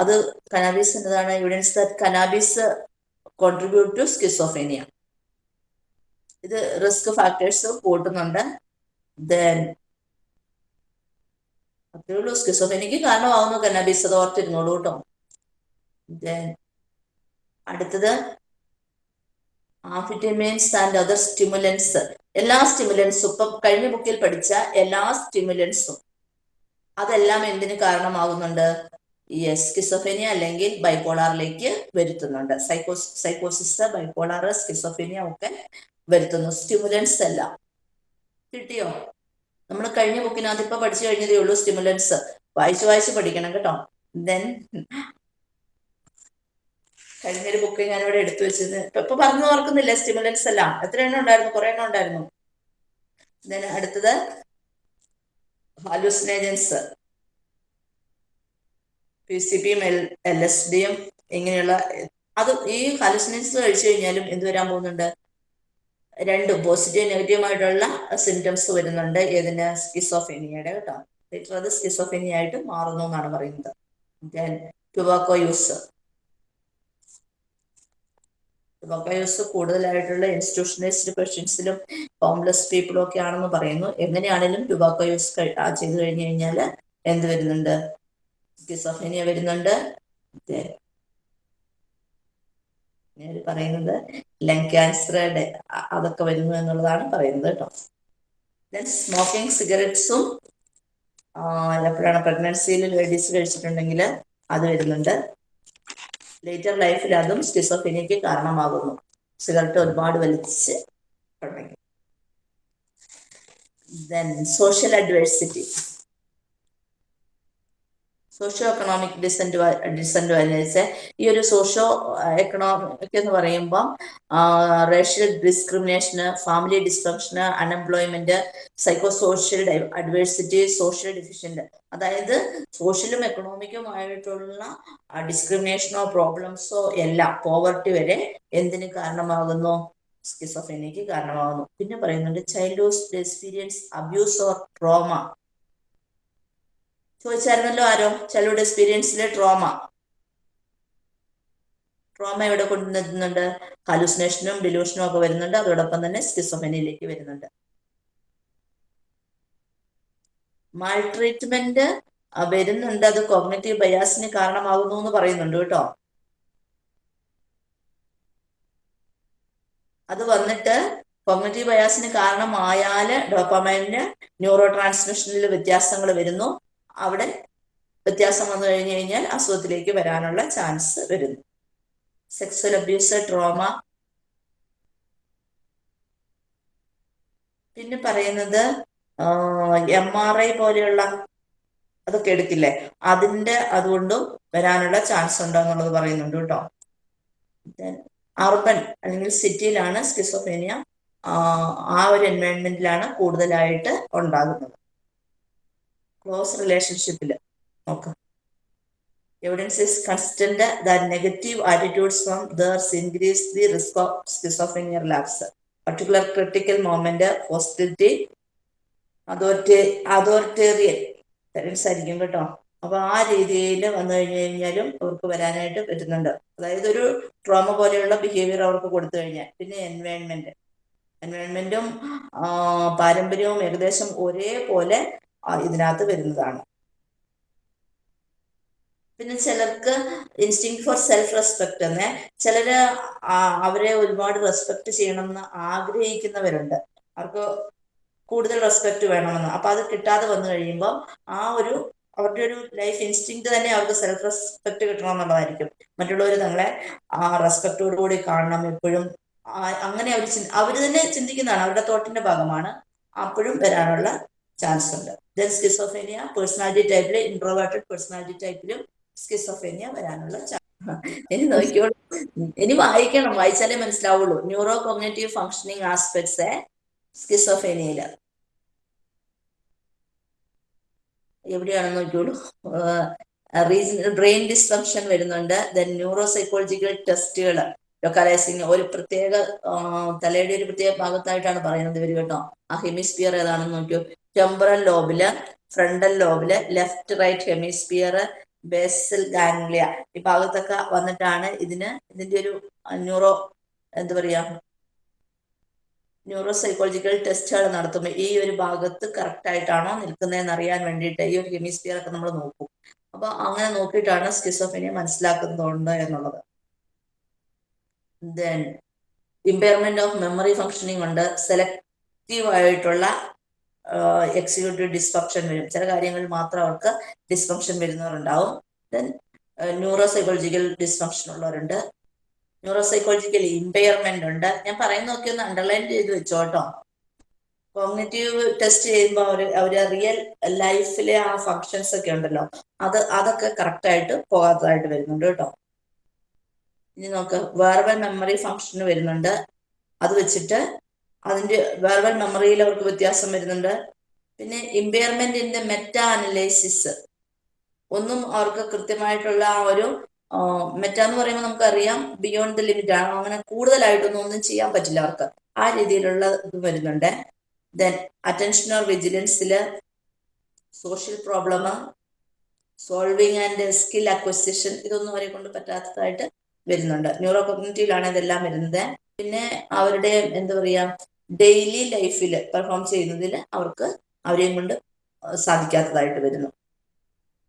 അത് കനാബീസ് എന്നതാണ് evidence that cannabis contribute to schizophrenia ഇത് റിസ്ക് ഫാക്ടേഴ്സ് കൂട്ടുന്നുണ്ട്. ദെൻ അത്രേ ഉള്ളൂ. സ്കിസോഫേനിക്ക് കാരണമാവുന്നു കന്നാബീസ് അത് ഓർത്തിരുന്നോളൂ കേട്ടോ. അടുത്തത് ആഫിറ്റമിൻസ് ആൻഡ് അതർ സ്റ്റിമുലൻസ്. എല്ലാ സ്റ്റിമുലൻസും ഇപ്പൊ കഴിഞ്ഞ ബുക്കിൽ പഠിച്ച എല്ലാ സ്റ്റിമുലൻസും അതെല്ലാം എന്തിനു കാരണമാകുന്നുണ്ട്? യെസ് സ്കിസോഫേനിയ അല്ലെങ്കിൽ ബൈപോളാറിലേക്ക് വരുത്തുന്നുണ്ട്. സൈക്കോസ് സൈക്കോസിസ് ബൈപോളാർ സ്കിസോഫേനിയ ഒക്കെ വരുത്തുന്നു. സ്റ്റിമുലൻസ് എല്ലാം. കിട്ടിയോ? നമ്മൾ കഴിഞ്ഞ ബുക്കിനകത്ത് ഇപ്പൊ പഠിച്ചു കഴിഞ്ഞതേ ഉള്ളൂ സ്റ്റിമുലൻസ്. വായിച്ച് വായിച്ച് പഠിക്കണം കേട്ടോ. ദെൻ കഴിഞ്ഞൊരു ബുക്ക് ഞാനിവിടെ എടുത്തു വെച്ചത്. ഇപ്പൊ പറഞ്ഞു ഓർക്കുന്നില്ല സ്റ്റിമുലൻസ് എല്ലാം? എത്ര എണ്ണം ഉണ്ടായിരുന്നു? കുറെ എണ്ണം ഉണ്ടായിരുന്നു. ദെൻ അടുത്തത് ഹാലുസിനേജൻസ് പി സി പിയും എൽ എൽ എസ് ഡിയും ഇങ്ങനെയുള്ള അത് ഈ ഹാലുസിനേജൻസ് കഴിച്ചു കഴിഞ്ഞാലും എന്ത് വരാൻ പോകുന്നുണ്ട്? രണ്ടും പോസിറ്റീവ് നെഗറ്റീവുമായിട്ടുള്ള സിംറ്റംസ് വരുന്നുണ്ട്. ഏതിന്? സ്കിസോഫെനിയയുടെ കേട്ടോ. ലേറ്റർ അത് സ്കിസോഫെനിയ ആയിട്ട് മാറുന്നു എന്നാണ് പറയുന്നത്. Then tobacco use tobacco use കൂടുതലായിട്ടുള്ള ഇൻസ്റ്റിറ്റ്യൂഷണലൈസ്ഡ് പേഷ്യൻസിലും ഹോംലെസ് പീപ്പിളും ഒക്കെ ആണെന്ന് പറയുന്നു. എങ്ങനെയാണെങ്കിലും ടുബാക്കോ യൂസ് ചെയ്ത് കഴിഞ്ഞു കഴിഞ്ഞാൽ എന്ത് വരുന്നുണ്ട്? സ്കിസോഫെനിയ വരുന്നുണ്ട്. Then പറയുന്നത്. ലങ് ക്യാൻസർ അതൊക്കെ വരുന്നു എന്നുള്ളതാണ് പറയുന്നത് കേട്ടോ. ദെൻ സ്മോക്കിംഗ് സിഗരറ്റ്സും എപ്പോഴാണ് പ്രഗ്നൻസിയിൽ ലേഡീസ് കഴിച്ചിട്ടുണ്ടെങ്കിൽ അത് വരുന്നുണ്ട്. ലേറ്റർ ലൈഫിൽ അതും സ്റ്റിസോഫിനിക്ക് കാരണമാകുന്നു. സിഗരറ്റ് ഒരുപാട് വലിച്ച് ഉണ്ടെങ്കിൽ then social adversity socio economic descent disadvantage ഈ ഒരു സോഷ്യോ എക്കണോമിക് എന്ന് പറയുമ്പം റേഷ്യൽ ഡിസ്ക്രിമിനേഷന് family ഡിസ്ഫങ്ഷന് unemployment psycho social adversity social deficient അതായത് സോഷ്യലും എക്കണോമിക്കുമായിട്ടുള്ള ഡിസ്ക്രിമിനേഷനോ പ്രോബ്ലംസോ എല്ലാം പോവർട്ടി വരെ എന്തിന് കാരണമാകുന്നു? സ്കിസോഫെനിക്ക് കാരണമാകുന്നു. പിന്നെ പറയുന്നുണ്ട് childhood experience abuse or trauma ചോദിച്ചായിരുന്നല്ലോ ആരോ ചിലരുടെ എക്സ്പീരിയൻസിലെ ട്രോമ ട്രോമ എവിടെ കൊണ്ടുവരുന്നുണ്ട് ഹലൂസിനേഷനും ഡിലൂഷനും ഒക്കെ വരുന്നുണ്ട്. അതോടൊപ്പം തന്നെ സ്കിസോഫെനിയിലേക്ക് വരുന്നുണ്ട്. മാൾ ട്രീറ്റ്മെന്റ് വരുന്നുണ്ട്. അത് കോഗ്നറ്റീവ് ബയാസിന് കാരണമാകുന്നു എന്ന് പറയുന്നുണ്ട് കേട്ടോ. അത് വന്നിട്ട് കോഗ്നറ്റീവ് ബയാസിന് കാരണമായാൽ ഡോപ്പമൈനിന് ന്യൂറോ ട്രാൻസ്മിഷനിൽ വ്യത്യാസങ്ങൾ വരുന്നു. അവിടെ വ്യത്യാസം വന്നു കഴിഞ്ഞു കഴിഞ്ഞാൽ അസുഖത്തിലേക്ക് വരാനുള്ള ചാൻസ് വരുന്നു. സെക്സ്വൽ അബ്യൂസ് ട്രോമ പിന്നെ പറയുന്നത് എം ആർ ഐ പോലെയുള്ള അതൊക്കെ എടുക്കില്ലേ? അതിന്റെ അതുകൊണ്ടും വരാനുള്ള ചാൻസ് ഉണ്ടോ എന്നുള്ളത് പറയുന്നുണ്ട് കേട്ടോ. അർബൻ അല്ലെങ്കിൽ സിറ്റിയിലാണ് സ്കിസോഫേനിയ ആ ഒരു എൻവയോൺമെന്റിലാണ് കൂടുതലായിട്ട് ഉണ്ടാകുന്നത്. ക്ലോസ് റിലേഷൻഷിപ്പിൽ. നോക്കാം. Is constant that negative attitudes from others increase the risk of schizophrenia labs particular critical moment hostility authority authoritarian. Parents ആയിരിക്കും കേട്ടോ. അപ്പൊ ആ രീതിയിൽ വന്നു കഴിഞ്ഞു കഴിഞ്ഞാലും അവർക്ക് വരാനായിട്ട് പറ്റുന്നുണ്ട്. അതായത് ഒരു ട്രോമ പോലെയുള്ള ബിഹേവിയർ അവർക്ക് കൊടുത്തു കഴിഞ്ഞാൽ. പിന്നെ എൻവയോൺമെന്റ് എൻവയോൺമെന്റും പാരമ്പര്യവും ഏകദേശം ഒരേപോലെ ഇതിനകത്ത് വരുന്നതാണ്. പിന്നെ ചിലർക്ക് ഇൻസ്റ്റിങ് ഫോർ സെൽഫ് റെസ്പെക്ട് എന്ന് ചിലര് അവരെ ഒരുപാട് റെസ്പെക്ട് ചെയ്യണമെന്ന് ആഗ്രഹിക്കുന്നവരുണ്ട്. അവർക്ക് കൂടുതൽ റെസ്പെക്ട് വേണമെന്ന്. അപ്പൊ അത് കിട്ടാതെ വന്നു കഴിയുമ്പോൾ ആ ഒരു അവരുടെ ഒരു ലൈഫ് ഇൻസ്റ്റിങ് തന്നെ അവർക്ക് സെൽഫ് റെസ്പെക്ട് കിട്ടണം എന്നുള്ളതായിരിക്കും മറ്റുള്ളവർ നിങ്ങളെ ആ റെസ്പെക്റ്റോടുകൂടി കാണണം എപ്പോഴും. അങ്ങനെ അവർ അവർ തന്നെ ചിന്തിക്കുന്നതാണ്. അവരുടെ തോട്ടിന്റെ ഭാഗമാണ്. അപ്പോഴും വരാനുള്ള ചാൻസ് ഉണ്ട്. ദെൻ സ്കിസോഫേനിയ പേഴ്സണാലിറ്റി ടൈപ്പിൽ ഇൻട്രോവേർട്ടഡ് പേഴ്സണാലിറ്റി ടൈപ്പിലും സ്കിസോഫേനിയ വരാനുള്ള ഇനി നോക്കിയോളൂ. ഇനി വായിക്കണം. വായിച്ചാലേ മനസ്സിലാവുള്ളൂ. ന്യൂറോ കോഗ്നേറ്റീവ് ഫങ്ഷനിങ് ആസ്പെക്ട്സ് സ്കിസോഫേനിയയിൽ എവിടെയാണെന്ന് നോക്കിയോളൂ. ബ്രെയിൻ ഡിസ്ഫങ്ഷൻ വരുന്നുണ്ട്. ദെൻ ന്യൂറോ സൈക്കോളജിക്കൽ ടെസ്റ്റുകൾ ലൊക്കാലൈസിങ് ഒരു പ്രത്യേക തലയുടെ ഒരു പ്രത്യേക ഭാഗത്തായിട്ടാണ് പറയുന്നത് ഇവർ കേട്ടോ. ആ ഹെമിസ്ഫിയർ ഏതാണെന്ന് നോക്കിയോ. ടെമ്പറൽ ലോബിൽ frontal ലോബിൽ left right hemisphere basal ganglia ഈ ഭാഗത്തൊക്കെ വന്നിട്ടാണ് ഇതിന് ഇതിന്റെ ഒരു ന്യൂറോ എന്താ പറയാ ന്യൂറോ സൈക്കോളജിക്കൽ ടെസ്റ്റുകൾ നടത്തുമ്പോൾ ഈ ഒരു ഭാഗത്ത് കറക്റ്റ് ആയിട്ടാണോ നിൽക്കുന്നതെന്ന് അറിയാൻ വേണ്ടിയിട്ട് ഈ ഒരു ഹെമിസ്ഫിയർ ഒക്കെ നമ്മൾ നോക്കും. അപ്പൊ അങ്ങനെ നോക്കിയിട്ടാണ് സ്കിസോഫിനിയ മനസ്സിലാക്കുന്നുണ്ട് എന്നുള്ളത്. Then impairment of memory functioning ഉണ്ട്. സെലക്റ്റീവ് ആയിട്ടുള്ള എക്സിക്യൂട്ടീവ് ഡിസ്ഫങ്ഷൻ വരും. ചില കാര്യങ്ങളിൽ മാത്രം അവർക്ക് ഡിസ്ഫങ്ഷൻ വരുന്നവരുണ്ടാവും. ദെൻ ന്യൂറോ സൈക്കോളജിക്കൽ ഡിസ്ഫങ്ഷൻ ഉള്ളവരുണ്ട്. ന്യൂറോ സൈക്കോളജിക്കൽ ഇമ്പയർമെന്റ് ഉണ്ട്. ഞാൻ പറയുന്ന നോക്കി ഒന്ന് അണ്ടർലൈൻ ചെയ്ത് വെച്ചോട്ടോ. കോഗ്നറ്റീവ് ടെസ്റ്റ് ചെയ്യുമ്പോൾ അവർ അവർ റിയൽ ലൈഫിലെ ആ ഫങ്ഷൻസ് ഒക്കെ ഉണ്ടല്ലോ. അത് അതൊക്കെ കറക്റ്റ് ആയിട്ട് പോകാത്തതായിട്ട് വരുന്നുണ്ട് കേട്ടോ. ഇനി നോക്ക് വേർബൽ മെമ്മറി ഫങ്ഷന് വരുന്നുണ്ട്. അത് വെച്ചിട്ട് അതിന്റെ വെർബൽ മെമ്മറിയിൽ അവർക്ക് വ്യത്യാസം വരുന്നുണ്ട്. പിന്നെ impairment in the meta analysis ഒന്നും അവർക്ക് കൃത്യമായിട്ടുള്ള ആ ഒരു മെറ്റ എന്ന് പറയുമ്പോൾ നമുക്കറിയാം ബിയോണ്ട് ദ ലിമിറ്റ് ആണ്. അങ്ങനെ കൂടുതലായിട്ടൊന്നും ഒന്നും ചെയ്യാൻ പറ്റില്ല അവർക്ക്. ആ രീതിയിലുള്ള ഇത് വരുന്നുണ്ട്. Then attention or വിജിലൻസിൽ social problem solving and skill acquisition ഇതൊന്നും അവരെ കൊണ്ട് പറ്റാത്തതായിട്ട് വരുന്നുണ്ട്. ന്യൂറോ കൊഗ്നറ്റീവിലാണ് ഇതെല്ലാം വരുന്നത്. പിന്നെ അവരുടെ എന്താ പറയാ ഡെയിലി ലൈഫിൽ പെർഫോം ചെയ്യുന്നതിൽ അവർക്ക് അവരെയും കൊണ്ട് സാധിക്കാത്തതായിട്ട് വരുന്നു.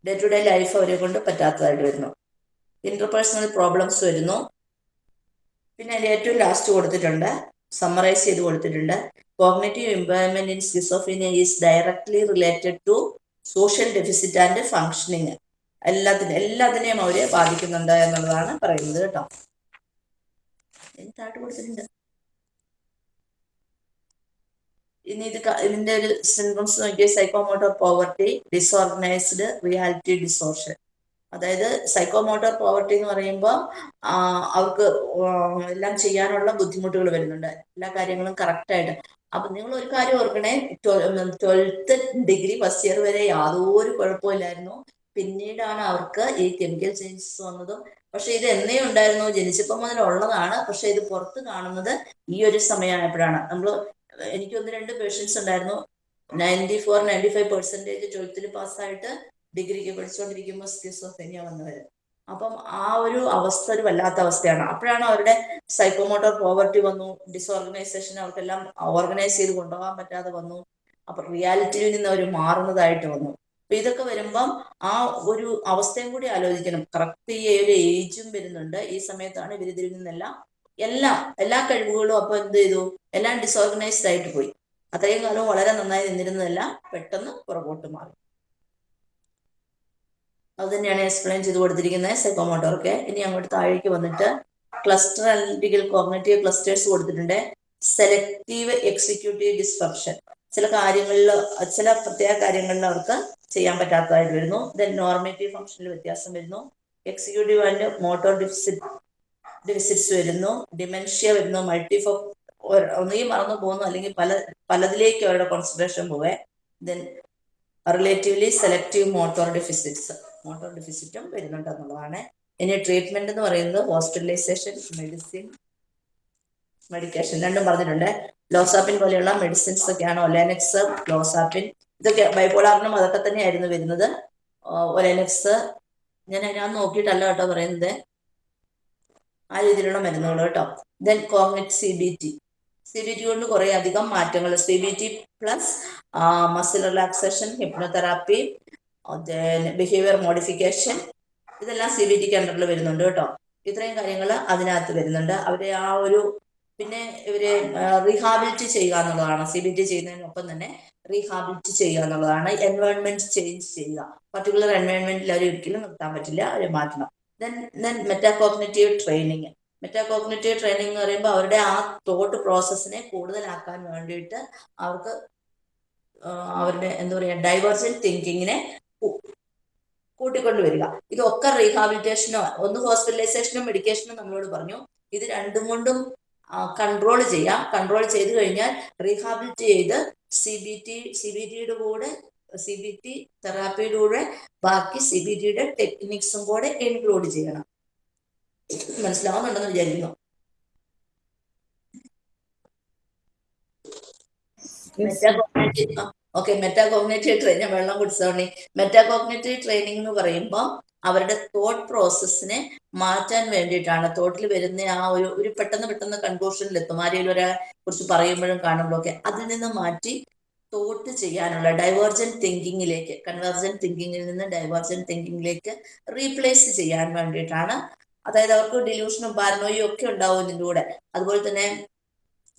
ഡേ ടു ഡേ ലൈഫ് അവരെ കൊണ്ട് പറ്റാത്തതായിട്ട് വരുന്നു. ഇന്റർപേഴ്സണൽ പ്രോബ്ലംസ് വരുന്നു. പിന്നെ അതിൽ ഏറ്റവും ലാസ്റ്റ് കൊടുത്തിട്ടുണ്ട് സമ്മറൈസ് ചെയ്ത് കൊടുത്തിട്ടുണ്ട്. Cognitive employment in schizophrenia is directly related to social deficit and functioning എല്ലാത്തിനും എല്ലാത്തിനെയും അവരെ ബാധിക്കുന്നുണ്ട് എന്നുള്ളതാണ് പറയുന്നത് കേട്ടോ. എന്താട്ട് കൊടുത്തിട്ടുണ്ട്. ഇനി ഇത് ഇതിന്റെ ഒരു സിംറ്റംസ് നോക്കിയ psychomotor poverty disorganised reality distortion അതായത് സൈക്കോമോട്ടോർ പോവർട്ടി എന്ന് പറയുമ്പോൾ അവർക്ക് എല്ലാം ചെയ്യാനുള്ള ബുദ്ധിമുട്ടുകൾ വരുന്നുണ്ട്. എല്ലാ കാര്യങ്ങളും കറക്റ്റായിട്ട് അപ്പൊ നിങ്ങൾ ഒരു കാര്യം ഓർക്കണേ ട്വൽത്ത് ഡിഗ്രി ഫസ്റ്റ് ഇയർ വരെ യാതൊരു കുഴപ്പമില്ലായിരുന്നു. പിന്നീടാണ് അവർക്ക് ഈ കെമിക്കൽ ചേഞ്ചസ് വന്നതും. പക്ഷെ ഇത് എന്നേ ഉണ്ടായിരുന്നു ജനിച്ചപ്പോൾ മുതൽ ഉള്ളതാണ് പക്ഷെ ഇത് പുറത്ത് കാണുന്നത് ഈ ഒരു സമയമായപ്പോഴാണ്. നമ്മൾ എനിക്ക് ഒന്ന് രണ്ട് പേഷ്യൻസ് ഉണ്ടായിരുന്നു. Ninety four ninety five percentage ട്വൽത്തിൽ പാസ്സായിട്ട് ഡിഗ്രിക്ക് പഠിച്ചുകൊണ്ടിരിക്കുമ്പോൾ സ്കിസോഫെനിയ വന്നവർ അപ്പം ആ ഒരു അവസ്ഥ ഒരു വല്ലാത്ത അവസ്ഥയാണ്. അപ്പോഴാണ് അവരുടെ സൈക്കോമോട്ടോർ പോവർട്ടി വന്നു. ഡിസോർഗനൈസേഷൻ അവർക്കെല്ലാം ഓർഗനൈസ് ചെയ്ത് കൊണ്ടുപോകാൻ പറ്റാതെ വന്നു. അപ്പൊ റിയാലിറ്റിയിൽ നിന്ന് അവർ മാറുന്നതായിട്ട് വന്നു. അപ്പൊ ഇതൊക്കെ വരുമ്പം ആ ഒരു അവസ്ഥയും കൂടി ആലോചിക്കണം. കറക്റ്റ് ഈ ഒരു ഏജും വരുന്നുണ്ട്. ഈ സമയത്താണ് ഇവരിതിൽ നിന്നെല്ലാം എല്ലാം എല്ലാ കഴിവുകളും അപ്പൊ എന്ത് ചെയ്തു? എല്ലാം ഡിസോർഗനൈസ്ഡ് ആയിട്ട് പോയി. അത്രയും കാലം വളരെ നന്നായി നിന്നിരുന്നതെല്ലാം പെട്ടെന്ന് പുറകോട്ട് മാറി. അത് തന്നെയാണ് എക്സ്പ്ലെയിൻ ചെയ്ത് കൊടുത്തിരിക്കുന്നത് സെക്കോമോട്ടോർക്ക് ഇനി അങ്ങോട്ട് താഴേക്ക് വന്നിട്ട് ക്ലസ്റ്റർ അനലിറ്റിക്കൽ കോർണേറ്റീവ് ക്ലസ്റ്റേഴ്സ് കൊടുത്തിട്ടുണ്ട്. സെലക്റ്റീവ് എക്സിക്യൂട്ടീവ് ഡിസ്ഫങ്ഷൻ ചില കാര്യങ്ങളിൽ ചില പ്രത്യേക കാര്യങ്ങളിൽ അവർക്ക് ചെയ്യാൻ പറ്റാത്തതായിട്ട് വരുന്നു. ദെൻ നോർമേറ്റീവ് ഫംഗ്ഷനിൽ വ്യത്യാസം വരുന്നു. Executive and motor deficit deficits വരുന്നു ഡിമെൻഷ്യ വരുന്നു മൾട്ടിഫോ ഒന്നുകിൽ മറന്നു പോകുന്നു അല്ലെങ്കിൽ പല പലതിലേക്ക് അവരുടെ കോൺസെൻട്രേഷൻ പോവേ. Then relatively selective motor deficits motor ഡെഫിസിറ്റും വരുന്നുണ്ട് എന്നുള്ളതാണ്. ഇനി ട്രീറ്റ്മെന്റ് എന്ന് പറയുന്നത് ഹോസ്പിറ്റലൈസേഷൻ മെഡിസിൻ മെഡിക്കേഷൻ രണ്ടും പറഞ്ഞിട്ടുണ്ട്. ലോസാപ്പിൻ പോലെയുള്ള മെഡിസിൻസ് ഒക്കെയാണ് ഒലാനെക്സ് ലോസാപ്പിൻ ഇതൊക്കെ ബൈപോളാറിനും അതൊക്കെ തന്നെയായിരുന്നു വരുന്നത്. ഒലാനെക്സ് ഞാൻ ഞാൻ നോക്കിയിട്ടല്ല കേട്ടോ പറയുന്നത്. ആ രീതിയിലുള്ള മരുന്നുകൾ കേട്ടോ. Then കോങ്ങറ്റ് C B T C B T കൊണ്ട് കുറെ അധികം മാറ്റങ്ങൾ C B T plus muscle relaxation hypnotherapy behaviour modification ഇതെല്ലാം സി ബി ടിക്ക് അണ്ടറിൽ വരുന്നുണ്ട് കേട്ടോ. ഇത്രയും കാര്യങ്ങൾ അതിനകത്ത് വരുന്നുണ്ട്. അവരെ ആ ഒരു പിന്നെ ഇവരെ റീഹാബിലിറ്റി ചെയ്യുക എന്നുള്ളതാണ്. സി ബി ടി ചെയ്യുന്നതിനൊപ്പം തന്നെ റീഹാബിലിറ്റി ചെയ്യുക എന്നുള്ളതാണ്. എൻവയോൺമെന്റ് ചേഞ്ച് ചെയ്യുക. പർട്ടിക്കുലർ എൻവയോൺമെന്റിൽ അവർ ഒരിക്കലും നിർത്താൻ പറ്റില്ല. അവരെ മാറ്റണം. Then then metacognitive training metacognitive training എന്ന് പറയുമ്പോൾ അവരുടെ ആ തോട്ട് പ്രോസസ്സിനെ കൂടുതലാക്കാൻ വേണ്ടിയിട്ട് അവർക്ക് അവരുടെ എന്താ പറയുക ഡൈവേഴ്സൻ തിങ്കിങ്ങിനെ കൂട്ടിക്കൊണ്ടുവരിക ഇതൊക്കെ റീഹാബിലിറ്റേഷനോ ഒന്ന് ഹോസ്പിറ്റലൈസേഷനും മെഡിക്കേഷനും നമ്മളോട് പറഞ്ഞു. ഇത് രണ്ടും കൊണ്ടും കൺട്രോൾ ചെയ്യാം. കൺട്രോൾ ചെയ്ത് കഴിഞ്ഞാൽ റീഹാബിലിറ്റ് ചെയ്ത് C B T C B ടിയുടെ കൂടെ സി ബി ടി തെറാപ്പിയുടെ കൂടെ ബാക്കി സി ബി ടിയുടെ ടെക്നിക്സും കൂടെ ഇൻക്ലൂഡ് ചെയ്യണം. മനസ്സിലാവുന്നുണ്ടെന്ന് വിചാരിക്കുന്നു. ഓക്കെ മെറ്റാകോഗ്നേറ്റീവ് ട്രെയിനിങ് വെള്ളം കുടിച്ചോണി മെറ്റാകോഗ്നേറ്റീവ് ട്രെയിനിങ് എന്ന് പറയുമ്പോൾ അവരുടെ തോട്ട് പ്രോസസ്സിനെ മാറ്റാൻ വേണ്ടിയിട്ടാണ്. തോട്ടിൽ വരുന്ന ആ ഒരു ഒരു പെട്ടെന്ന് പെട്ടെന്ന് കൺക്ലൂഷനിൽ എത്തും. ആരെങ്കിലും ഒരാളെ കുറിച്ച് പറയുമ്പോഴും കാണുമ്പോഴൊക്കെ അതിൽ നിന്ന് മാറ്റി തോട്ട് ചെയ്യാനുള്ള ഡൈവേർജൻ തിങ്കിങ്ങിലേക്ക് കൺവേർജൻ തിങ്കിങ്ങിൽ നിന്ന് ഡൈവേർജൻ തിങ്കിങ്ങിലേക്ക് റീപ്ലേസ് ചെയ്യാൻ വേണ്ടിയിട്ടാണ്. അതായത് അവർക്ക് ഡിലൂഷനും പാരനോയും ഒക്കെ ഉണ്ടാവും ഇതിന്റെ കൂടെ. അതുപോലെ തന്നെ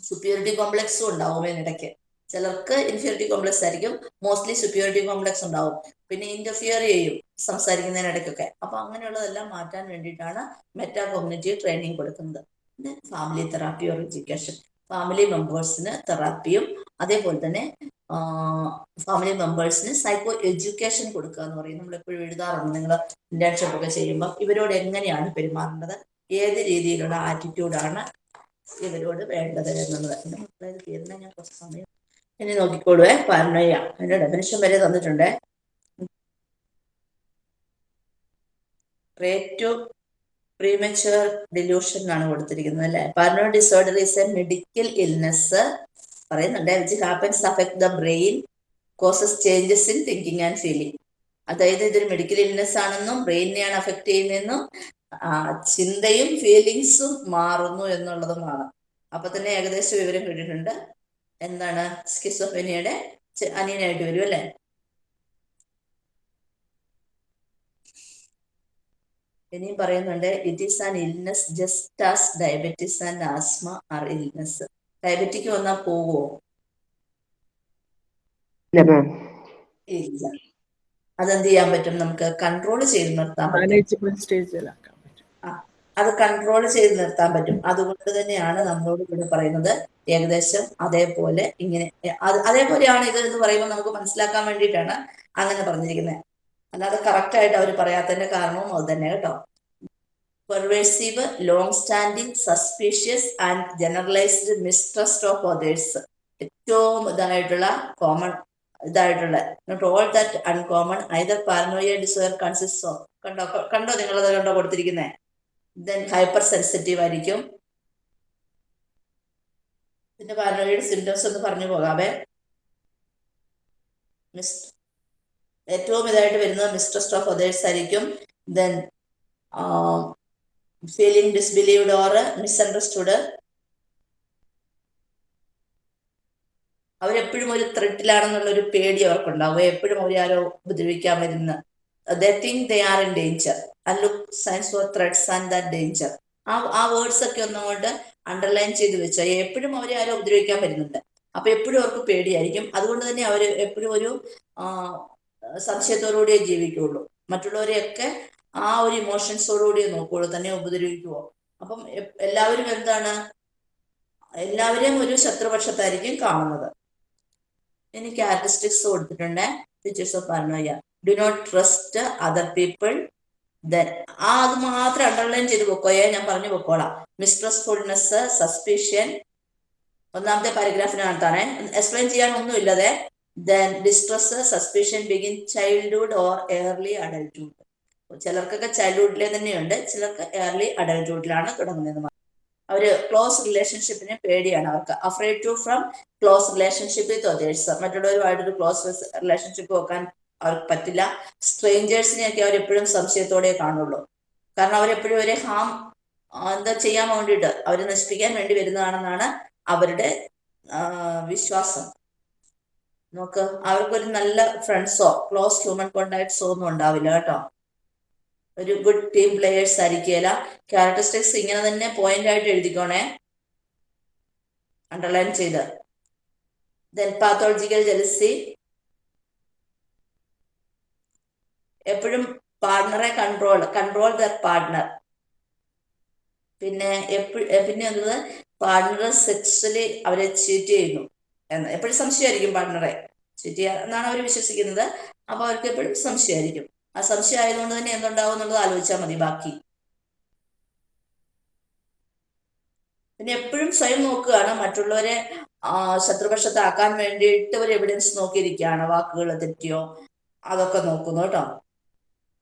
സുപ്യൂരിറ്റി കോംപ്ലക്സും ഉണ്ടാവും ഇതിനിടയ്ക്ക്. ചിലർക്ക് ഇൻഫീരിയറിറ്റി കോംപ്ലക്സ് ആയിരിക്കും. മോസ്റ്റ്ലി സുപ്യൂരിറ്റി കോംപ്ലക്സ് ഉണ്ടാവും. പിന്നെ ഇന്റർഫിയർ ചെയ്യും സംസാരിക്കുന്നതിനിടയ്ക്കൊക്കെ. അപ്പൊ അങ്ങനെയുള്ളതെല്ലാം മാറ്റാൻ വേണ്ടിയിട്ടാണ് മെറ്റാ കോമ്യൂണിറ്റീവ് ട്രെയിനിങ് കൊടുക്കുന്നത് പിന്നെ family therapy or education family മെമ്പേഴ്സിന് തെറാപ്പിയും അതേപോലെ തന്നെ ഫാമിലി മെമ്പേഴ്സിന് സൈക്കോ എഡ്യൂക്കേഷൻ കൊടുക്കുക എന്ന് പറയും. നമ്മൾ എപ്പോഴും എഴുതാറുണ്ട്. നിങ്ങൾ ഇന്റേൺഷിപ്പ് ഒക്കെ ചെയ്യുമ്പോൾ ഇവരോട് എങ്ങനെയാണ് പെരുമാറേണ്ടത്? ഏത് രീതിയിലുള്ള ആറ്റിറ്റ്യൂഡാണ് ഇവരോട് വേണ്ടത് എന്നുള്ളത്. തീർന്നാൽ ഞാൻ കുറച്ച് സമയം ഇനി നോക്കിക്കോളുവേ. പാരനോയ അതിന്റെ ഡെഫിനിഷൻ വരെ തന്നിട്ടുണ്ട്. റേറ്റ് പ്രീമച്ചുവർ ഡിലൂഷൻ ആണ് കൊടുത്തിരിക്കുന്നത് അല്ലെ? Paranoid disorder is a medical illness പറയുന്നുണ്ട്. Which happens affect the brain causes changes in thinking and feeling അതായത് ഇതൊരു മെഡിക്കൽ ഇൽനെസ് ആണെന്നും ബ്രെയിനിനെയാണ് അഫക്ട് ചെയ്യുന്നതെന്നും ചിന്തയും ഫീലിങ്സും മാറുന്നു എന്നുള്ളതുമാണ്. അപ്പൊ തന്നെ ഏകദേശം വിവരം കിട്ടിയിട്ടുണ്ട്. എന്താണ് സ്കിസോഫെനിയുടെ അനിയനായിട്ട് വരും അല്ലെ? ഇനിയും പറയുന്നുണ്ട് it is an illness just as diabetes and asthma are illness diabetic വന്നാൽ പോവോ? ഇല്ല അതെന്ത് ചെയ്യാൻ പറ്റും? നമുക്ക് കൺട്രോൾ ചെയ്ത് നിർത്താൻ പറ്റും. അത് കൺട്രോൾ ചെയ്ത് നിർത്താൻ പറ്റും. അതുകൊണ്ട് തന്നെയാണ് നമ്മളോട് ഇവിടെ പറയുന്നത്. ഏകദേശം അതേപോലെ ഇങ്ങനെ അതേപോലെയാണ് ഇത് എന്ന് പറയുമ്പോൾ നമുക്ക് മനസ്സിലാക്കാൻ വേണ്ടിയിട്ടാണ് അങ്ങനെ പറഞ്ഞിരിക്കുന്നത്. അല്ലാതെ കറക്റ്റ് ആയിട്ട് അവർ പറയാത്തതിന്റെ കാരണവും അത് തന്നെ കേട്ടോ. Pervasive long standing suspicious and generalised mistrust of others ഏറ്റവും ഇതായിട്ടുള്ള കോമൺ ഇതായിട്ടുള്ള not all that uncommon either paranoia disorder consist of കണ്ടോ കണ്ടോ നിങ്ങളത് കണ്ടോ കൊടുത്തിരിക്കുന്നത് ദെൻ ഹൈപ്പർ സെൻസിറ്റീവ് ആയിരിക്കും. പിന്നെ പാരനോയുടെ സിംറ്റംസ് ഒന്ന് പറഞ്ഞു പോകാവേ. മിസ് ഏറ്റവും ഇതായിട്ട് വരുന്നത് മിസ്ട്രസ്റ്റ് ഓഫ് അതേഴ്സ് ആയിരിക്കും. Then feeling disbelieved or misunderstood അവരെപ്പോഴും ഒരു ത്രെട്ടിലാണെന്നുള്ള ഒരു പേടി അവർക്കുണ്ടാവും. എപ്പോഴും അവരെ ആരോ ഉപദ്രവിക്കാൻ വരുന്ന they think they are in danger and look signs for threats and that danger ആ ആ വേർഡ്സ് ഒക്കെ ഒന്നുകൊണ്ട് അണ്ടർലൈൻ ചെയ്ത് വെച്ചാൽ എപ്പോഴും അവരെ ആരോ ഉപദ്രവിക്കാൻ വരുന്നുണ്ട്. അപ്പൊ എപ്പോഴും അവർക്ക് പേടിയായിരിക്കും. അതുകൊണ്ട് തന്നെ അവർ എപ്പോഴും ഒരു സംശയത്തോടുകൂടിയേ ജീവിക്കുള്ളൂ മറ്റുള്ളവരെയൊക്കെ ആ ഒരു ഇമോഷൻസോടുകൂടിയേ നോക്കുള്ളൂ തന്നെ ഉപദ്രവിക്കുവോ. അപ്പം എല്ലാവരും എന്താണ്? എല്ലാവരെയും ഒരു ശത്രുപക്ഷത്തായിരിക്കും കാണുന്നത്. ഇനി ക്യാരക്ടറിസ്റ്റിക്സ് കൊടുത്തിട്ടുണ്ട് features of paranoia do not trust other people then ആ അത് മാത്രം അണ്ടർലൈൻ ചെയ്ത് പൊക്കോയെ ഞാൻ പറഞ്ഞു പൊക്കോളാം മിസ്ട്രസ്ഫുൾനെസ് സസ്പിഷ്യൻ ഒന്നാമത്തെ പാരഗ്രാഫിനകത്താണ് എക്സ്പ്ലെയിൻ ചെയ്യാൻ ഒന്നുമില്ലതെ then distress suspicion begin childhood or early adulthood ചിലർക്കൊക്കെ ചൈൽഡ്ഹുഡിലെ തന്നെയുണ്ട്. ചിലർക്ക് ഏർലി അഡൽട്ട്ഹുഡിലാണ് തുടങ്ങുന്നത്. അവർ ക്ലോസ് റിലേഷൻഷിപ്പിനെ പേടിയാണ്. അവർക്ക് afraid to from close relationship with others മറ്റുള്ളവരുമായിട്ടൊരു close relationship വെക്കാൻ അവർക്ക് പറ്റില്ല. സ്ട്രേഞ്ചേഴ്സിനെയൊക്കെ അവർ എപ്പോഴും സംശയത്തോടെ കാണുള്ളൂ. കാരണം അവരെപ്പോഴും അവരെ ഹാം എന്താ ചെയ്യാൻ വേണ്ടിയിട്ട് അവരെ നശിപ്പിക്കാൻ വേണ്ടി വരുന്നതാണെന്നാണ് അവരുടെ വിശ്വാസം. നോക്ക് അവർക്കൊരു നല്ല ഫ്രണ്ട്സോ ക്ലോസ് ഹ്യൂമൻ കോണ്ടാക്ട്സോ ഒന്നും ഉണ്ടാവില്ല കേട്ടോ. ഒരു ഗുഡ് ടീം പ്ലേയേഴ്സ് ആയിരിക്കില്ല ക്യാരക്ടറിസ്റ്റിക്സ് ഇങ്ങനെ തന്നെ പോയിന്റ് ആയിട്ട് എഴുതിക്കോണേ. അണ്ടർലൈൻ ചെയ്ത്. ദെൻ പാത്തോളജിക്കൽ ജലസി എപ്പോഴും പാർട്ണറെ കൺട്രോൾ കൺട്രോൾ ദർ പാർട്ണർ പിന്നെ എപ്പോഴും പിന്നെ എന്നത് പാർട്ണർ സെക്സ്വലി അവരെ ചീറ്റ് ചെയ്യുന്നു എന്ന്. എപ്പോഴും സംശയമായിരിക്കും പാർട്ണറെ ചീറ്റ് ചെയ്യുക എന്നാണ് അവർ വിശ്വസിക്കുന്നത്. അപ്പോൾ അവർക്ക് എപ്പോഴും സംശയമായിരിക്കും. ആ സംശയം ആയതുകൊണ്ട് തന്നെ എന്തുണ്ടാവും എന്നുള്ളത് ആലോചിച്ചാൽ മതി ബാക്കി. പിന്നെ എപ്പോഴും സ്വയം നോക്കുകയാണ് മറ്റുള്ളവരെ ശത്രുപക്ഷത്താക്കാൻ വേണ്ടിയിട്ട് ഒരു എവിഡൻസ് നോക്കിയിരിക്കുകയാണ് വാക്കുകൾ തെറ്റിയോ അതൊക്കെ നോക്കുന്നു കേട്ടോ.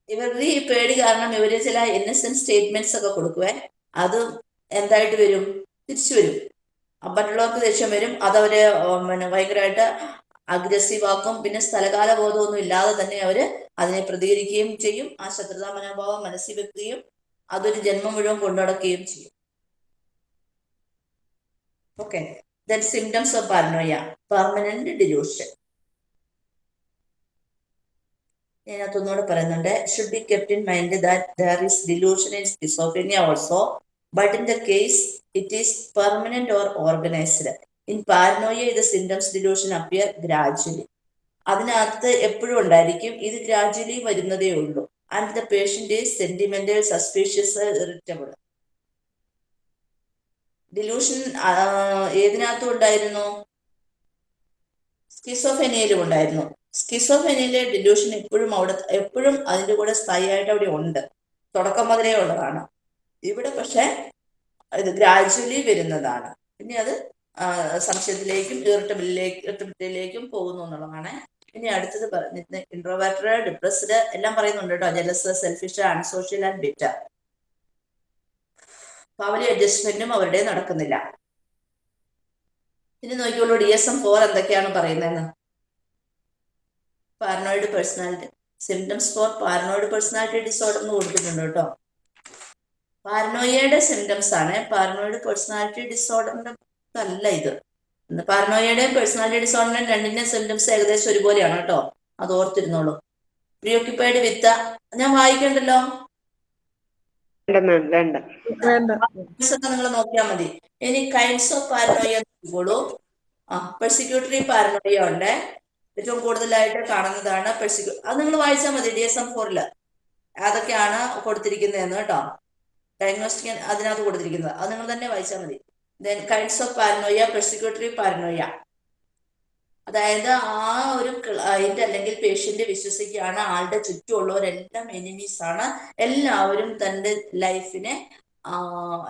ഇവരുടെ ഈ പേടി കാരണം ഇവർ ചില ഇന്നസെന്റ് സ്റ്റേറ്റ്മെന്റ്സ് ഒക്കെ കൊടുക്കുവേ അത് എന്തായിട്ട് വരും? തിരിച്ചു വരും. മറ്റുള്ളവർക്ക് ദേഷ്യം വരും. അതവര് പിന്നെ ഭയങ്കരമായിട്ട് അഗ്രസീവ് ആക്കും പിന്നെ സ്ഥലകാല ബോധമൊന്നും ഇല്ലാതെ തന്നെ അവർ അതിനെ പ്രതികരിക്കുകയും ചെയ്യും. ആ ശത്രുതാ മനോഭാവം മനസ്സിൽ വെക്കുകയും അതൊരു ജന്മം മുഴുവൻ കൊണ്ടുനടക്കുകയും ചെയ്യും. Okay then symptoms of paranoia permanent delusion ഞാൻ അതൊന്നുകൂടെ പറയുന്നുണ്ട് should be kept in mind that delusion in schizophrenia also but in the case it is permanent or organized in paranoia ഇത് സിംറ്റംസ് ഡിലൂഷൻ അപ്പിയർ ഗ്രാജുവലി അതിനകത്ത് എപ്പോഴും ഉണ്ടായിരിക്കും ഇത് gradually വരുന്നതേ ഉള്ളൂ. And the patient is sentimental suspicious irritable delusion ഏതിനകത്തും ഉണ്ടായിരുന്നു? സ്കിസോഫെനിയയിലും ഉണ്ടായിരുന്നു. സ്കിസോഫെനിയയിലെ ഡിലൂഷൻ എപ്പോഴും അവിടെ എപ്പോഴും അതിന്റെ കൂടെ സ്ഥായിയായിട്ട് അവിടെ ഉണ്ട്. തുടക്കം മുതലേ ഉള്ളതാണ്. ഇവിടെ പക്ഷെ ഇത് ഗ്രാജുവലി വരുന്നതാണ്. പിന്നെ അത് സംശയത്തിലേക്കും ഇറിറ്റബിളിലേക്ക് ഇറിറ്റബിലിറ്റിയിലേക്കും പോകുന്നു എന്നുള്ളതാണ്. ഇനി അടുത്തത് പറഞ്ഞിരുന്നത് ഇൻട്രോവേർട്ടഡ് ഡിപ്രസ്ഡ് എല്ലാം പറയുന്നുണ്ട് കേട്ടോ. Jealous selfish unsocial and bitter family അഡ്ജസ്റ്റ്മെന്റും അവരുടെ നടക്കുന്നില്ല. ഇനി നോക്കിയോളൂ ഡി എസ് എം ഫോർ എന്തൊക്കെയാണ് പറയുന്നതെന്ന്. Paranoid personality symptoms for paranoid personality disorder എന്ന് കൊടുത്തിട്ടുണ്ട് കേട്ടോ. പാരനോയയുടെ സിംറ്റംസ് ആണ് പാരനോയിഡ് പേഴ്സണാലിറ്റി ഡിസോർഡറിന്റെ അല്ല ഇത്. പാരനോയയുടെയും പേഴ്സണാലിറ്റി ഡിസോർഡറിന്റെയും രണ്ടിന്റെയും സിംറ്റംസ് ഏകദേശം ഒരുപോലെയാണ് കേട്ടോ. അത് ഓർത്തിരുന്നോളൂ. പ്രീ ഓക്യുപ്പൈഡ് വിത്ത് ഞാൻ വായിക്കണ്ടല്ലോ? വേണ്ട വേണ്ട വേണ്ട. ഒക്കെ നിങ്ങൾ നോക്കിയാൽ മതി. ഇനി കൈൻഡ്സ് ഓഫ് പാരനോയ നോക്കിക്കോളൂ ആ പെർസിക്യൂട്ടറി പാരനോയ ഉണ്ട്. ഏറ്റവും കൂടുതലായിട്ട് കാണുന്നതാണ് പെർസിക്യൂ അത് നിങ്ങൾ വായിച്ചാൽ മതി ഡി എസ് എം ഫോറിൽ അതൊക്കെയാണ് കൊടുത്തിരിക്കുന്നതെന്ന് കേട്ടോ. ഡയഗ്നോസ്റ്റിക് അതിനകത്ത് കൊടുത്തിരിക്കുന്നത്. അത് നിങ്ങൾ തന്നെ വായിച്ചാൽ മതി. Then kinds of paranoia persecutory paranoia അതായത് ആ ഒരു ക്ലയന്റ് അല്ലെങ്കിൽ പേഷ്യന്റ് വിശ്വസിക്കുകയാണ് ആളുടെ ചുറ്റുമുള്ളവരെല്ലാം എനിമീസ് ആണ്. എല്ലാവരും തന്റെ ലൈഫിനെ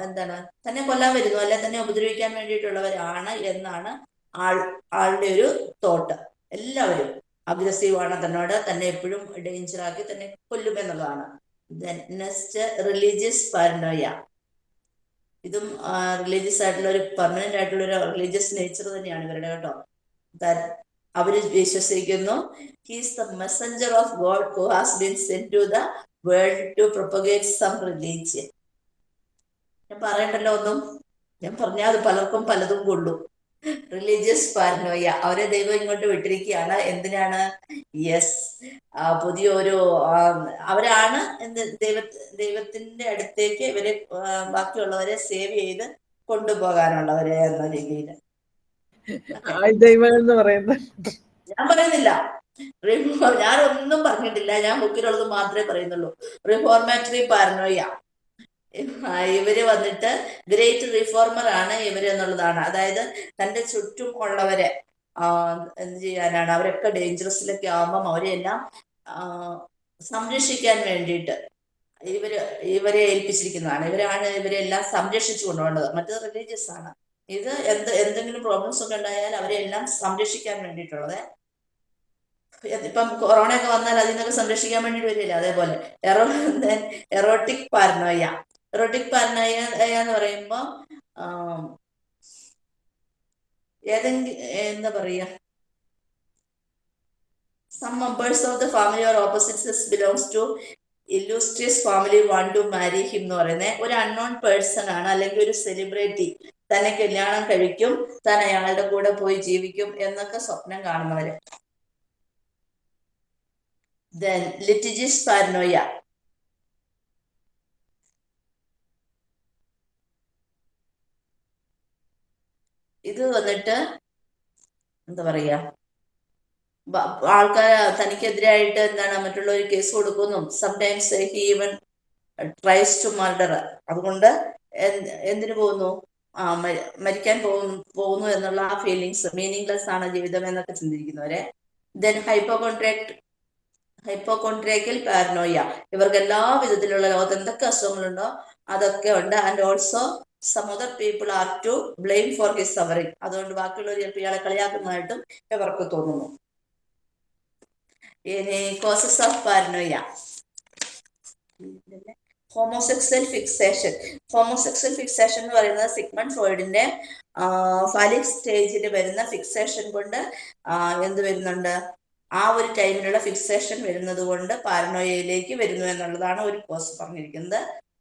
എന്താണ് തന്നെ കൊല്ലാൻ വരുന്നു അല്ലെ തന്നെ ഉപദ്രവിക്കാൻ വേണ്ടിയിട്ടുള്ളവരാണ് എന്നാണ് ആൾ ആളുടെ ഒരു തോട്ട് എല്ലാവരും അഗ്രസീവ് ആണ് തന്നോട് തന്നെ എപ്പോഴും ഡേഞ്ചർ ആക്കി തന്നെ കൊല്ലും എന്നുള്ളതാണ്. നെക്സ്റ്റ് റിലീജിയസ് പാരനോയ ഇതും റിലീജിയസ് ആയിട്ടുള്ള ഒരു പെർമനന്റ് ആയിട്ടുള്ള ഒരു റിലീജിയസ് നേച്ചർ തന്നെയാണ് ഇവരുടെ കേട്ടോ. അവർ വിശ്വസിക്കുന്നു. He's the messenger of God who has been send to the world to propagate some religion ഞാൻ പറയണ്ടല്ലോ ഒന്നും. ഞാൻ പറഞ്ഞാൽ അത് പലർക്കും പലതും കൊള്ളും. റിലീജിയസ് പാരനോയ അവരെ ദൈവം ഇങ്ങോട്ട് വിട്ടിരിക്കുകയാണ്. എന്തിനാണ്? യെസ് പുതിയൊരു ഓരോ അവരാണ് എന്ത് ദൈവ ദൈവത്തിന്റെ അടുത്തേക്ക് ഇവരെ ബാക്കിയുള്ളവരെ സേവ് ചെയ്ത് കൊണ്ടുപോകാനുള്ളവരെ എന്ന രീതിയിൽ. എന്ന് പറയുന്നത്. ഞാൻ പറയുന്നില്ല. ഞാനൊന്നും പറഞ്ഞിട്ടില്ല. ഞാൻ ബുക്കിലുള്ളത് മാത്രമേ പറയുന്നുള്ളൂ. റിഫോർമാറ്ററി പാരനോയ ഇവർ വന്നിട്ട് ഗ്രേറ്റ് റിഫോർമർ ആണ് ഇവർ എന്നുള്ളതാണ് അതായത് തന്റെ ചുറ്റും ഉള്ളവരെ. എന്ത് ചെയ്യാനാണ്? അവരൊക്കെ ഡേഞ്ചറസിലൊക്കെ ആവുമ്പം അവരെല്ലാം സംരക്ഷിക്കാൻ വേണ്ടിയിട്ട് ഇവർ ഇവരെ ഏൽപ്പിച്ചിരിക്കുന്നതാണ്. ഇവരാണ് ഇവരെല്ലാം സംരക്ഷിച്ചു കൊണ്ടുപോകേണ്ടത്. മറ്റത് റിലീജിയസ് ആണ്. ഇത് എന്ത് എന്തെങ്കിലും പ്രോബ്ലംസ് ഒക്കെ ഉണ്ടായാൽ അവരെ എല്ലാം സംരക്ഷിക്കാൻ വേണ്ടിയിട്ടുള്ളത്. ഇപ്പം കൊറോണ ഒക്കെ വന്നാൽ അതിൽ നിന്നൊക്കെ സംരക്ഷിക്കാൻ വേണ്ടി വരില്ല അതേപോലെ. എറോ എറോട്ടിക് പാരനോയ എറോട്ടിക് പാരനോയ എന്ന് പറയുമ്പോൾ ഏതെങ്കിലും എന്താ പറയാ? Some members of the family or opposites belongs to illustrious family one to marry him എന്ന് പറയുന്നത് ഒരു അൺനോൺ പേഴ്സൺ ആണ് അല്ലെങ്കിൽ ഒരു സെലിബ്രിറ്റി തന്നെ കല്യാണം കഴിക്കും താൻ അയാളുടെ കൂടെ പോയി ജീവിക്കും എന്നൊക്കെ സ്വപ്നം കാണുന്നവര്. ദെൻ ലിറ്റിജിസ് പാരനോയ ഇത് വന്നിട്ട് എന്താ പറയാ? ആൾക്കാർ തനിക്കെതിരായിട്ട് എന്താണ് മറ്റുള്ളവർ കേസ് കൊടുക്കുന്നു. Sometimes he even tries to murder അതുകൊണ്ട് എന്തിനു പോകുന്നു? ആ മരിക്കാൻ പോകുന്നു എന്നുള്ള ആ ഫീലിങ്സ് മീനിങ്ലെസ് ആണ് ജീവിതം എന്നൊക്കെ ചിന്തിക്കുന്നവരെ ദെൻ ഹൈപ്പോകോൺട്രാക്ട് ഹൈപ്പോകോൺട്രാക്കൽ പാരനോയ ഇവർക്ക് എല്ലാ വിധത്തിലുള്ള ലോകത്ത് എന്തൊക്കെ അസുഖങ്ങളുണ്ടോ? അതൊക്കെ ഉണ്ട്. And also some other people are to blame for his suffering അതുകൊണ്ട് ബാക്കിയുള്ളവർ ചിലപ്പോൾ ഇയാളെ കളിയാക്കുന്നതായിട്ടും ഇവർക്ക് തോന്നുന്നു. ഇനി causes of paranoia homosexual fixation homosexual fixation എന്ന് പറയുന്നത് സിഗ്മൺ ഫ്രോയിഡിന്റെ ഫാലിക് സ്റ്റേജിൽ വരുന്ന ഫിക്സേഷൻ കൊണ്ട് എന്ത് വരുന്നുണ്ട്? ആ ഒരു ടൈമിലുള്ള ഫിക്സേഷൻ വരുന്നത് കൊണ്ട് പാരനോയയിലേക്ക് വരുന്നു എന്നുള്ളതാണ് ഒരു കോസ് പറഞ്ഞിരിക്കുന്നത്.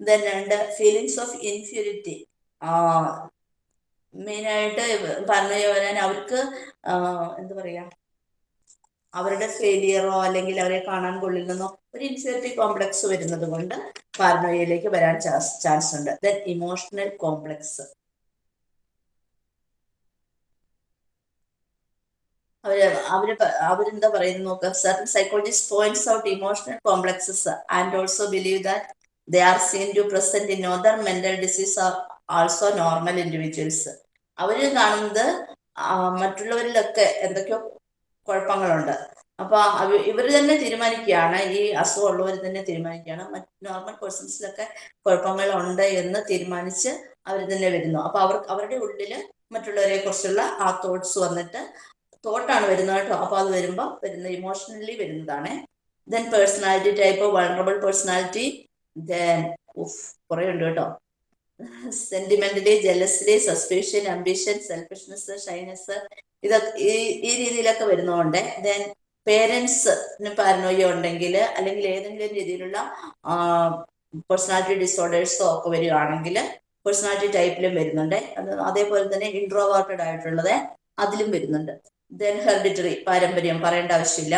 ദെൻ രണ്ട് ഫീലിങ്സ് ഓഫ് ഇൻഫ്യൂരിറ്റി മെയിനായിട്ട് പറഞ്ഞ പോലെ തന്നെ അവർക്ക് എന്താ പറയാ അവരുടെ ഫെയിലിയറോ അല്ലെങ്കിൽ അവരെ കാണാൻ കൊള്ളില്ലെന്നോ ഒരു ഇൻസെറ്റീവ് കോംപ്ലക്സ് വരുന്നത് കൊണ്ട് പാരനോയയിലേക്ക് വരാൻ ചാൻസ് ചാൻസ് ഉണ്ട്. Then emotional complex. അവർ അവർ അവരെന്താ പറയുന്നത് നോക്കുക psychologist points out emotional complexes and also believe that they are seen to present in in mental disease are normal individuals അവർ കാണുന്നത് മറ്റുള്ളവരിലൊക്കെ എന്തൊക്കെയോ കുഴപ്പങ്ങളുണ്ട്. അപ്പൊ ഇവർ തന്നെ തീരുമാനിക്കുകയാണ് ഈ അസുഖമുള്ളവർ തന്നെ തീരുമാനിക്കുകയാണ്. മറ്റ് നോർമൽ പേഴ്സൺസിലൊക്കെ കുഴപ്പങ്ങൾ ഉണ്ട് എന്ന് തീരുമാനിച്ച് അവർ തന്നെ വരുന്നു. അപ്പൊ അവർ അവരുടെ ഉള്ളിൽ മറ്റുള്ളവരെ കുറിച്ചുള്ള ആ തോട്ട്സ് വന്നിട്ട് തോട്ടാണ് വരുന്നത് കേട്ടോ. അപ്പൊ അത് വരുമ്പോൾ വരുന്ന ഇമോഷണലി വരുന്നതാണ്. Then personality type vulnerable personality then ഉഫ് കുറേ ഉണ്ട് കേട്ടോ. സെന്റിമെന്റലി ജലസിലെ സസ്പീഷ്യൻ അംബിഷൻ സെൽഫിഷ്നെസ് ഷൈനസ് ഇതൊക്കെ ഈ ഈ രീതിയിലൊക്കെ വരുന്നതുകൊണ്ട് ദെൻ പേരൻസിന് പാരനോയ ഉണ്ടെങ്കിൽ അല്ലെങ്കിൽ ഏതെങ്കിലും രീതിയിലുള്ള പേഴ്സണാലിറ്റി ഡിസോർഡേഴ്സോ ഒക്കെ വരികയാണെങ്കിൽ പേഴ്സണാലിറ്റി ടൈപ്പിലും വരുന്നുണ്ട്. അത് അതേപോലെ തന്നെ ഇൻട്രോവേർട്ടഡ് ആയിട്ടുള്ളത് അതിലും വരുന്നുണ്ട്. ദെൻ ഹെറിഡിറ്ററി പാരമ്പര്യം പറയേണ്ട ആവശ്യമില്ല.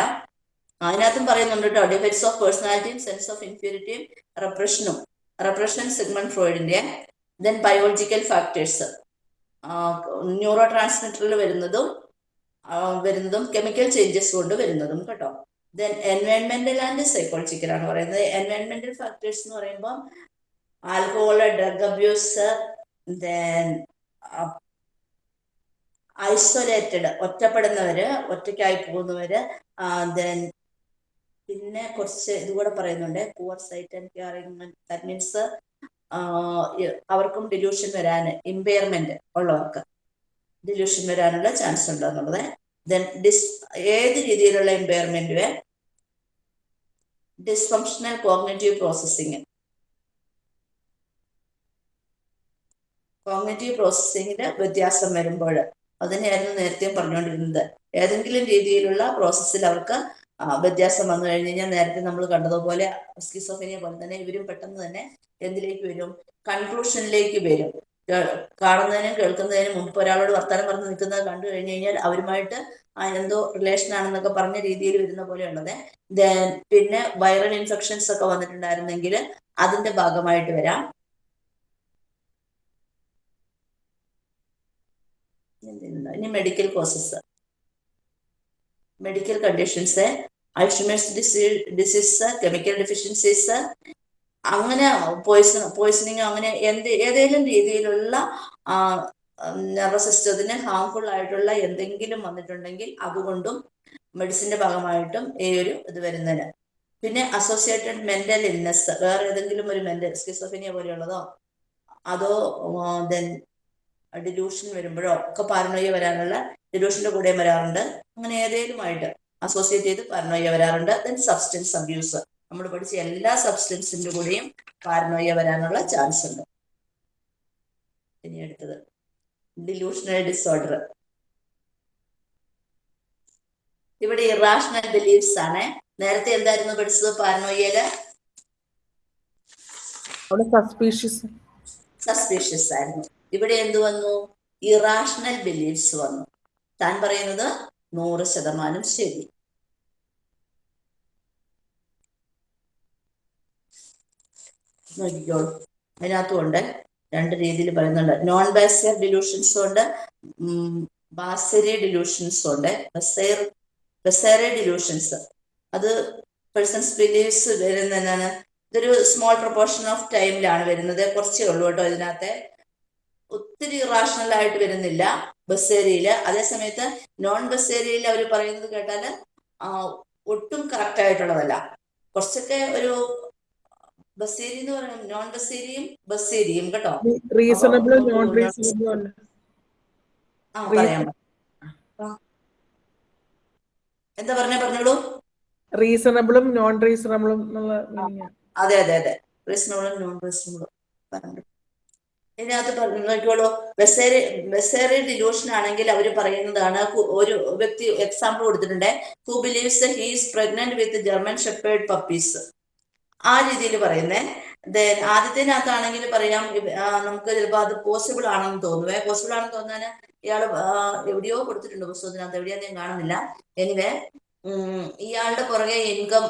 അതിനകത്തും പറയുന്നുണ്ട് കേട്ടോ ഡിഫക്ട്സ് ഓഫ് പേഴ്സണാലിറ്റിയും സെൻസ് ഓഫ് ഇൻഫ്യൂരിറ്റിയും റെപ്രഷനും റെപ്രഷൻ സിഗ്മൺ ഫ്രോയിഡിന്റെ ദെൻ ബയോളജിക്കൽ ഫാക്ടേഴ്സ് ന്യൂറോ ട്രാൻസ്മിറ്ററിൽ വരുന്നതും വരുന്നതും കെമിക്കൽ ചേഞ്ചസ് കൊണ്ട് വരുന്നതും കേട്ടോ. ദെൻ എൻവയൺമെന്റൽ ആൻഡ് സൈക്കോളജിക്കൽ ആണ് പറയുന്നത്. എൻവയൺമെന്റൽ ഫാക്ടേഴ്സ് എന്ന് പറയുമ്പോൾ alcohol drug abuse then isolated ഒറ്റപ്പെടുന്നവര് ഒറ്റയ്ക്കായി പോകുന്നവര് ദെൻ പിന്നെ കുറച്ച് ഇതുകൂടെ പറയുന്നുണ്ട്. Poor sight and caring that means അവർക്കും ഡിലൂഷൻ വരാൻ ഇമ്പയർമെന്റ് ഉള്ളവർക്ക് ഡിലൂഷൻ വരാനുള്ള ചാൻസ് ഉണ്ട് എന്നുള്ളത്. ദെൻ ഡിസ് ഏത് രീതിയിലുള്ള impairment dysfunctional cognitive processing cognitive പ്രോസസ്സിങ്ങിന്റെ വ്യത്യാസം വരുമ്പോൾ അതിനെയായിരുന്നു നേരത്തെ പറഞ്ഞുകൊണ്ടിരുന്നത്. ഏതെങ്കിലും രീതിയിലുള്ള പ്രോസസ്സിൽ അവർക്ക് വ്യത്യാസം വന്നു കഴിഞ്ഞ് കഴിഞ്ഞാൽ നേരത്തെ നമ്മൾ കണ്ടതുപോലെ സ്കിസോഫിനിയ പോലെ തന്നെ ഇവരും പെട്ടെന്ന് തന്നെ എന്തിലേക്ക് വരും? കൺക്ലൂഷനിലേക്ക് വരും. കാണുന്നതിനും കേൾക്കുന്നതിനും മുമ്പ് ഒരാളോട് വർത്തമാനം പറഞ്ഞ് നിൽക്കുന്നത് കണ്ടു കഴിഞ്ഞു കഴിഞ്ഞാൽ അവരുമായിട്ട് എന്തോ റിലേഷൻ ആണെന്നൊക്കെ പറഞ്ഞ രീതിയിൽ വരുന്ന പോലെ ഉള്ളത് ദെൻ പിന്നെ വൈറൽ ഇൻഫെക്ഷൻസ് ഒക്കെ വന്നിട്ടുണ്ടായിരുന്നെങ്കിൽ അതിന്റെ ഭാഗമായിട്ട് വരാം. ഇനി medical causes medical conditions Alzheimer's disease disease chemical deficiencies അങ്ങനെ പോയിസൺ പോയിസണിങ് അങ്ങനെ എന്ത് ഏതെങ്കിലും രീതിയിലുള്ള നെർവസ് സിസ്റ്റത്തിന് ഹാംഫുൾ ആയിട്ടുള്ള എന്തെങ്കിലും വന്നിട്ടുണ്ടെങ്കിൽ അതുകൊണ്ടും മെഡിസിന്റെ ഭാഗമായിട്ടും ഈ ഒരു ഇത് വരുന്നതിന് പിന്നെ അസോസിയേറ്റഡ് മെന്റൽ ഇൽനെസ് വേറെ ഏതെങ്കിലും ഒരു മെന്റൽ സ്കിസോഫിനിയ പോലെയുള്ളതോ? അതോ ദെൻ ഡിലൂഷൻ വരുമ്പോഴോ? ഒക്കെ പാരനോയ വരാനുള്ള ഡിലൂഷന്റെ കൂടെ വരാറുണ്ട്. അങ്ങനെ ഏതെങ്കിലുമായിട്ട് അസോസിയേറ്റ് ചെയ്ത് പാരനോയ വരാറുണ്ട്. ദെൻ സബ്സ്റ്റൻസ് അബ്യൂസ് നമ്മൾ പഠിച്ച എല്ലാ സബ്സ്റ്റൻസിന്റെ കൂടെയും പാരനോയ വരാനുള്ള ചാൻസ് ഉണ്ട്. ഇനി അടുത്തത്. ഡിലൂഷണൽ ഡിസോർഡർ ഇവിടെ ഇറാഷണൽ ബിലീഫ്സ് ആണ്. നേരത്തെ എന്തായിരുന്നു പഠിച്ചത് പാരനോയിൽ സസ്പീഷ്യസ് ആയിരുന്നു. ഇവിടെ എന്ത് വന്നു? ഇറാഷണൽ ബിലീഫ്സ് വന്നു. താൻ പറയുന്നത് നൂറ് ശതമാനം ശരി. നോക്കിക്കോളൂ അതിനകത്തും ഉണ്ട് രണ്ട് രീതിയിൽ പറയുന്നുണ്ട്. നോൺ ബാസിയർ ഡിലൂഷൻസും ഉണ്ട്. ബാസരി ഡിലൂഷൻസും ഉണ്ട്. ബസേർ ബസേറെ ഡിലൂഷൻസ് അത് പേഴ്സൺസ് ബിലീവ്സ് വരുന്ന ഇതൊരു സ്മോൾ പ്രൊപ്പോർഷൻ ഓഫ് ടൈമിലാണ് വരുന്നത്. കുറച്ചേ ഉള്ളൂ കേട്ടോ ഇതിനകത്തെ. ഒത്തിരി ഇറാഷണൽ ആയിട്ട് വരുന്നില്ല. ബസ് ഏരിയയിൽ അതേസമയത്ത് നോൺ ബസ് ഏരിയയിൽ അവർ പറയുന്നത് കേട്ടാൽ ഒട്ടും കറക്റ്റ് ആയിട്ടുള്ളതല്ല. കുറച്ചൊക്കെ ഒരു ബസ്സേരി എന്ന് പറയുന്നത് നോൺ ബസ് ഏരിയയും കേട്ടോ. റീസണബിൾ നോൺ റീസണബിൾ ആ പറയാം. എന്താ പറഞ്ഞ പറഞ്ഞോളൂ. റീസണബിളും നോൺ റീസണബിളും അതെ അതെ അതെ. റീസണബിളും നോൺ റീസണബിളും പറഞ്ഞു ഇതിനകത്ത് നോക്കിക്കോളൂ ബസേറി ബസേറി ഡിലൂഷൻ ആണെങ്കിൽ അവർ പറയുന്നതാണ് ഒരു വ്യക്തി എക്സാമ്പിൾ കൊടുത്തിട്ടുണ്ട് who believes he's pregnant with German shepherd puppies ആ രീതിയിൽ പറയുന്നേ. ദെൻ ആദ്യത്തിനകത്താണെങ്കിൽ പറയാം നമുക്ക് ചിലപ്പോൾ അത് പോസിബിൾ ആണെന്ന് തോന്നുവേ. പോസിബിൾ ആണെന്ന് തോന്നാൻ ഇയാൾ എവിടെയോ കൊടുത്തിട്ടുണ്ട് പുസ്തകത്തിനകത്ത്. എവിടെയാന്ന് ഞാൻ കാണുന്നില്ല. എനിവേ ഇയാളുടെ പുറകെ ഇൻകം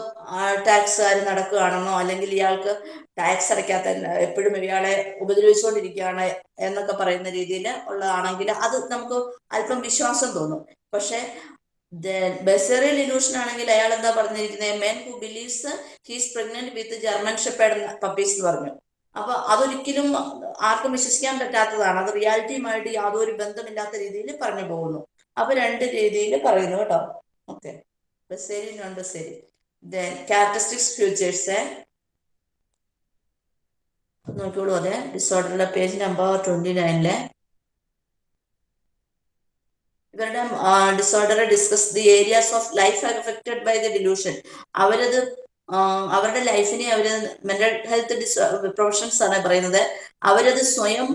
ടാക്സുകാർ നടക്കുകയാണെന്നോ അല്ലെങ്കിൽ ഇയാൾക്ക് ടാക്സ് അടയ്ക്കാത്ത എപ്പോഴും ഇയാളെ ഉപദ്രവിച്ചുകൊണ്ടിരിക്കുകയാണ് എന്നൊക്കെ പറയുന്ന രീതിയിൽ ഉള്ളതാണെങ്കിൽ അത് നമുക്ക് അല്പം വിശ്വാസം തോന്നും. പക്ഷെ ബെസറിയൽ ഇലൂഷൻ ആണെങ്കിൽ അയാൾ എന്താ പറഞ്ഞിരിക്കുന്നത് men who believes he's pregnant with German shepherd puppies എന്ന് പറഞ്ഞു. അപ്പൊ അതൊരിക്കലും ആർക്കും വിശ്വസിക്കാൻ പറ്റാത്തതാണ്. അത് റിയാലിറ്റിയുമായിട്ട് യാതൊരു ബന്ധമില്ലാത്ത രീതിയിൽ പറഞ്ഞു പോകുന്നു. അപ്പൊ രണ്ട് രീതിയിൽ പറയുന്നു കേട്ടോ. Okay. Non bizarre then characteristics features നോക്കിക്കോളൂ അതെ. ഡിസോർഡറിലെ പേജ് നമ്പർ ട്വന്റി നയനിലെ ഇവരുടെ disorder discuss the areas of life affected by the delusion അവരത് അവരുടെ ലൈഫിനെ അവർ മെന്റൽ ഹെൽത്ത് പ്രൊഫഷൻസ് ആണ് പറയുന്നത്. അവരത് സ്വയം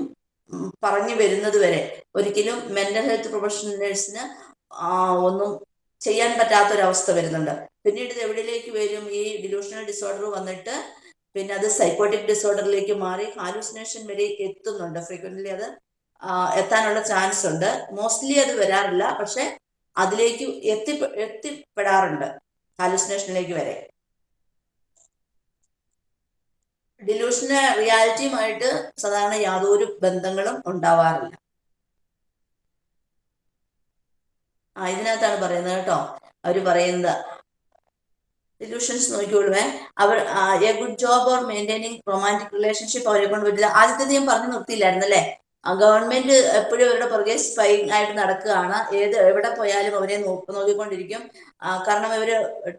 പറഞ്ഞു വരുന്നത് വരെ. ഒരിക്കലും മെന്റൽ ഹെൽത്ത് പ്രൊഫഷണൽസിന് ഒന്നും ചെയ്യാൻ പറ്റാത്തൊരവസ്ഥ വരുന്നുണ്ട്. പിന്നീട് ഇത് എവിടെയിലേക്ക് വരും? ഈ ഡിലൂഷണൽ ഡിസോർഡർ വന്നിട്ട് പിന്നെ അത് സൈക്കോട്ടിക് ഡിസോർഡറിലേക്ക് മാറി ഹാലൂസിനേഷൻ വരെ എത്തുന്നുണ്ട്. ഫ്രീക്വന്റ്ലി അത് എത്താനുള്ള ചാൻസ് ഉണ്ട്. മോസ്റ്റ്ലി അത് വരാറില്ല. പക്ഷെ അതിലേക്ക് എത്തി എത്തിപ്പെടാറുണ്ട് ഹാലൂസിനേഷനിലേക്ക് വരെ. ഡിലൂഷന് റിയാലിറ്റിയുമായിട്ട് സാധാരണ യാതൊരു ബന്ധങ്ങളും ഉണ്ടാവാറില്ല. ആ ഇതിനകത്താണ് പറയുന്നത് കേട്ടോ. അവർ പറയുന്നത്. സൊല്യൂഷൻസ് നോക്കിക്കൊള്ളുവേ. അവർ a good job or maintaining romantic relationship അവരെ കൊണ്ട് പറ്റില്ല. ആദ്യത്തെ ഞാൻ പറഞ്ഞു നിർത്തിയില്ലായിരുന്നു അല്ലേ? ഗവൺമെന്റ് എപ്പോഴും അവരുടെ പുറകെ സ്പൈ ആയിട്ട് നടക്കുകയാണ്. ഏത് എവിടെ പോയാലും അവരെ നോക്കി നോക്കിക്കൊണ്ടിരിക്കും. കാരണം ഇവർ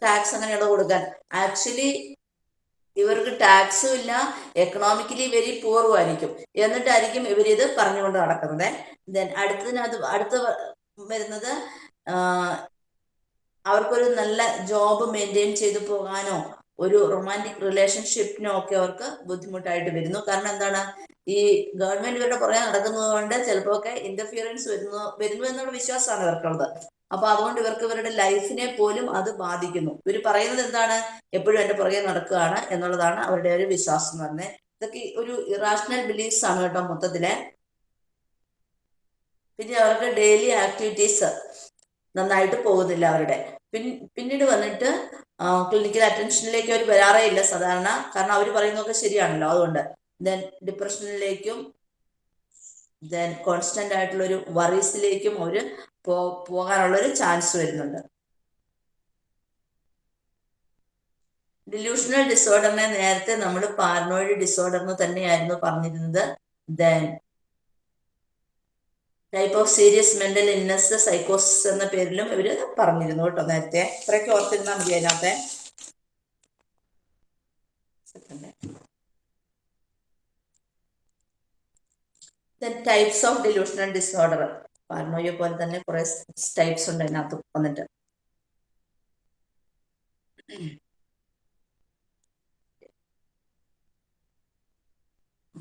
ടാക്സ് അങ്ങനെയുള്ള കൊടുക്കാൻ. ആക്ച്വലി ഇവർക്ക് ടാക്സും ഇല്ല. എക്കണോമിക്കലി വെരി പൂറും ആയിരിക്കും. എന്നിട്ടായിരിക്കും ഇവരിത് പറഞ്ഞുകൊണ്ട് നടക്കുന്നത്. ദെൻ അടുത്തതിനകത്ത് അടുത്ത വരുന്നത് അവർക്കൊരു നല്ല ജോബ് മെയിന്റെയിൻ ചെയ്തു പോകാനോ ഒരു റൊമാന്റിക് റിലേഷൻഷിപ്പിനോ ഒക്കെ അവർക്ക് ബുദ്ധിമുട്ടായിട്ട് വരുന്നു. കാരണം എന്താണ്? ഈ ഗവൺമെന്റ് ഇവരുടെ പുറകെ നടക്കുന്നത് കൊണ്ട് ചിലപ്പോ ഒക്കെ ഇന്റർഫിയറൻസ് വരുന്നു വരുന്നു എന്നുള്ള വിശ്വാസമാണ് ഇവർക്കുള്ളത്. അപ്പൊ അതുകൊണ്ട് ഇവർക്ക് ഇവരുടെ ലൈഫിനെ പോലും അത് ബാധിക്കുന്നു. ഇവർ പറയുന്നത് എന്താണ്? എപ്പോഴും എന്റെ പുറകെ നടക്കുകയാണ് എന്നുള്ളതാണ് അവരുടെ ഒരു വിശ്വാസം എന്ന് പറഞ്ഞത് ഇതൊക്കെ ഒരു ഇറാഷണൽ ബിലീഫ്സ് ആണ് കേട്ടോ മൊത്തത്തിൽ. പിന്നെ അവർക്ക് ഡെയിലി ആക്ടിവിറ്റീസ് നന്നായിട്ട് പോകുന്നില്ല അവരുടെ. പിന്നീട് വന്നിട്ട് ക്ലിനിക്കൽ അറ്റൻഷനിലേക്ക് അവർ വരാറേ ഇല്ല സാധാരണ. കാരണം അവർ പറയുന്നതൊക്കെ ശരിയാണല്ലോ. അതുകൊണ്ട് ദെൻ ഡിപ്രഷനിലേക്കും ദെൻ കോൺസ്റ്റന്റ് ആയിട്ടുള്ള ഒരു വറീസിലേക്കും അവർ പോ പോകാനുള്ള ഒരു ചാൻസ് വരുന്നുണ്ട് ഡിലൂഷണൽ ഡിസോർഡറിനെ നേരത്തെ നമ്മൾ പാരനോയിഡ് ഡിസോർഡർ എന്ന് തന്നെയായിരുന്നു പറഞ്ഞിരുന്നത്. Then type of serious mental illness സൈക്കോസിസ് എന്ന പേരിലും ഇവർ പറഞ്ഞിരുന്നു കേട്ടോ നേരത്തെ. ഇത്രയൊക്കെ ഓർത്തിരുന്നാൽ മതി അതിനകത്തെ. Types of delusional disorder paranoia പോലെ തന്നെ കുറെ ടൈപ്സ് ഉണ്ട് അതിനകത്ത് വന്നിട്ട്.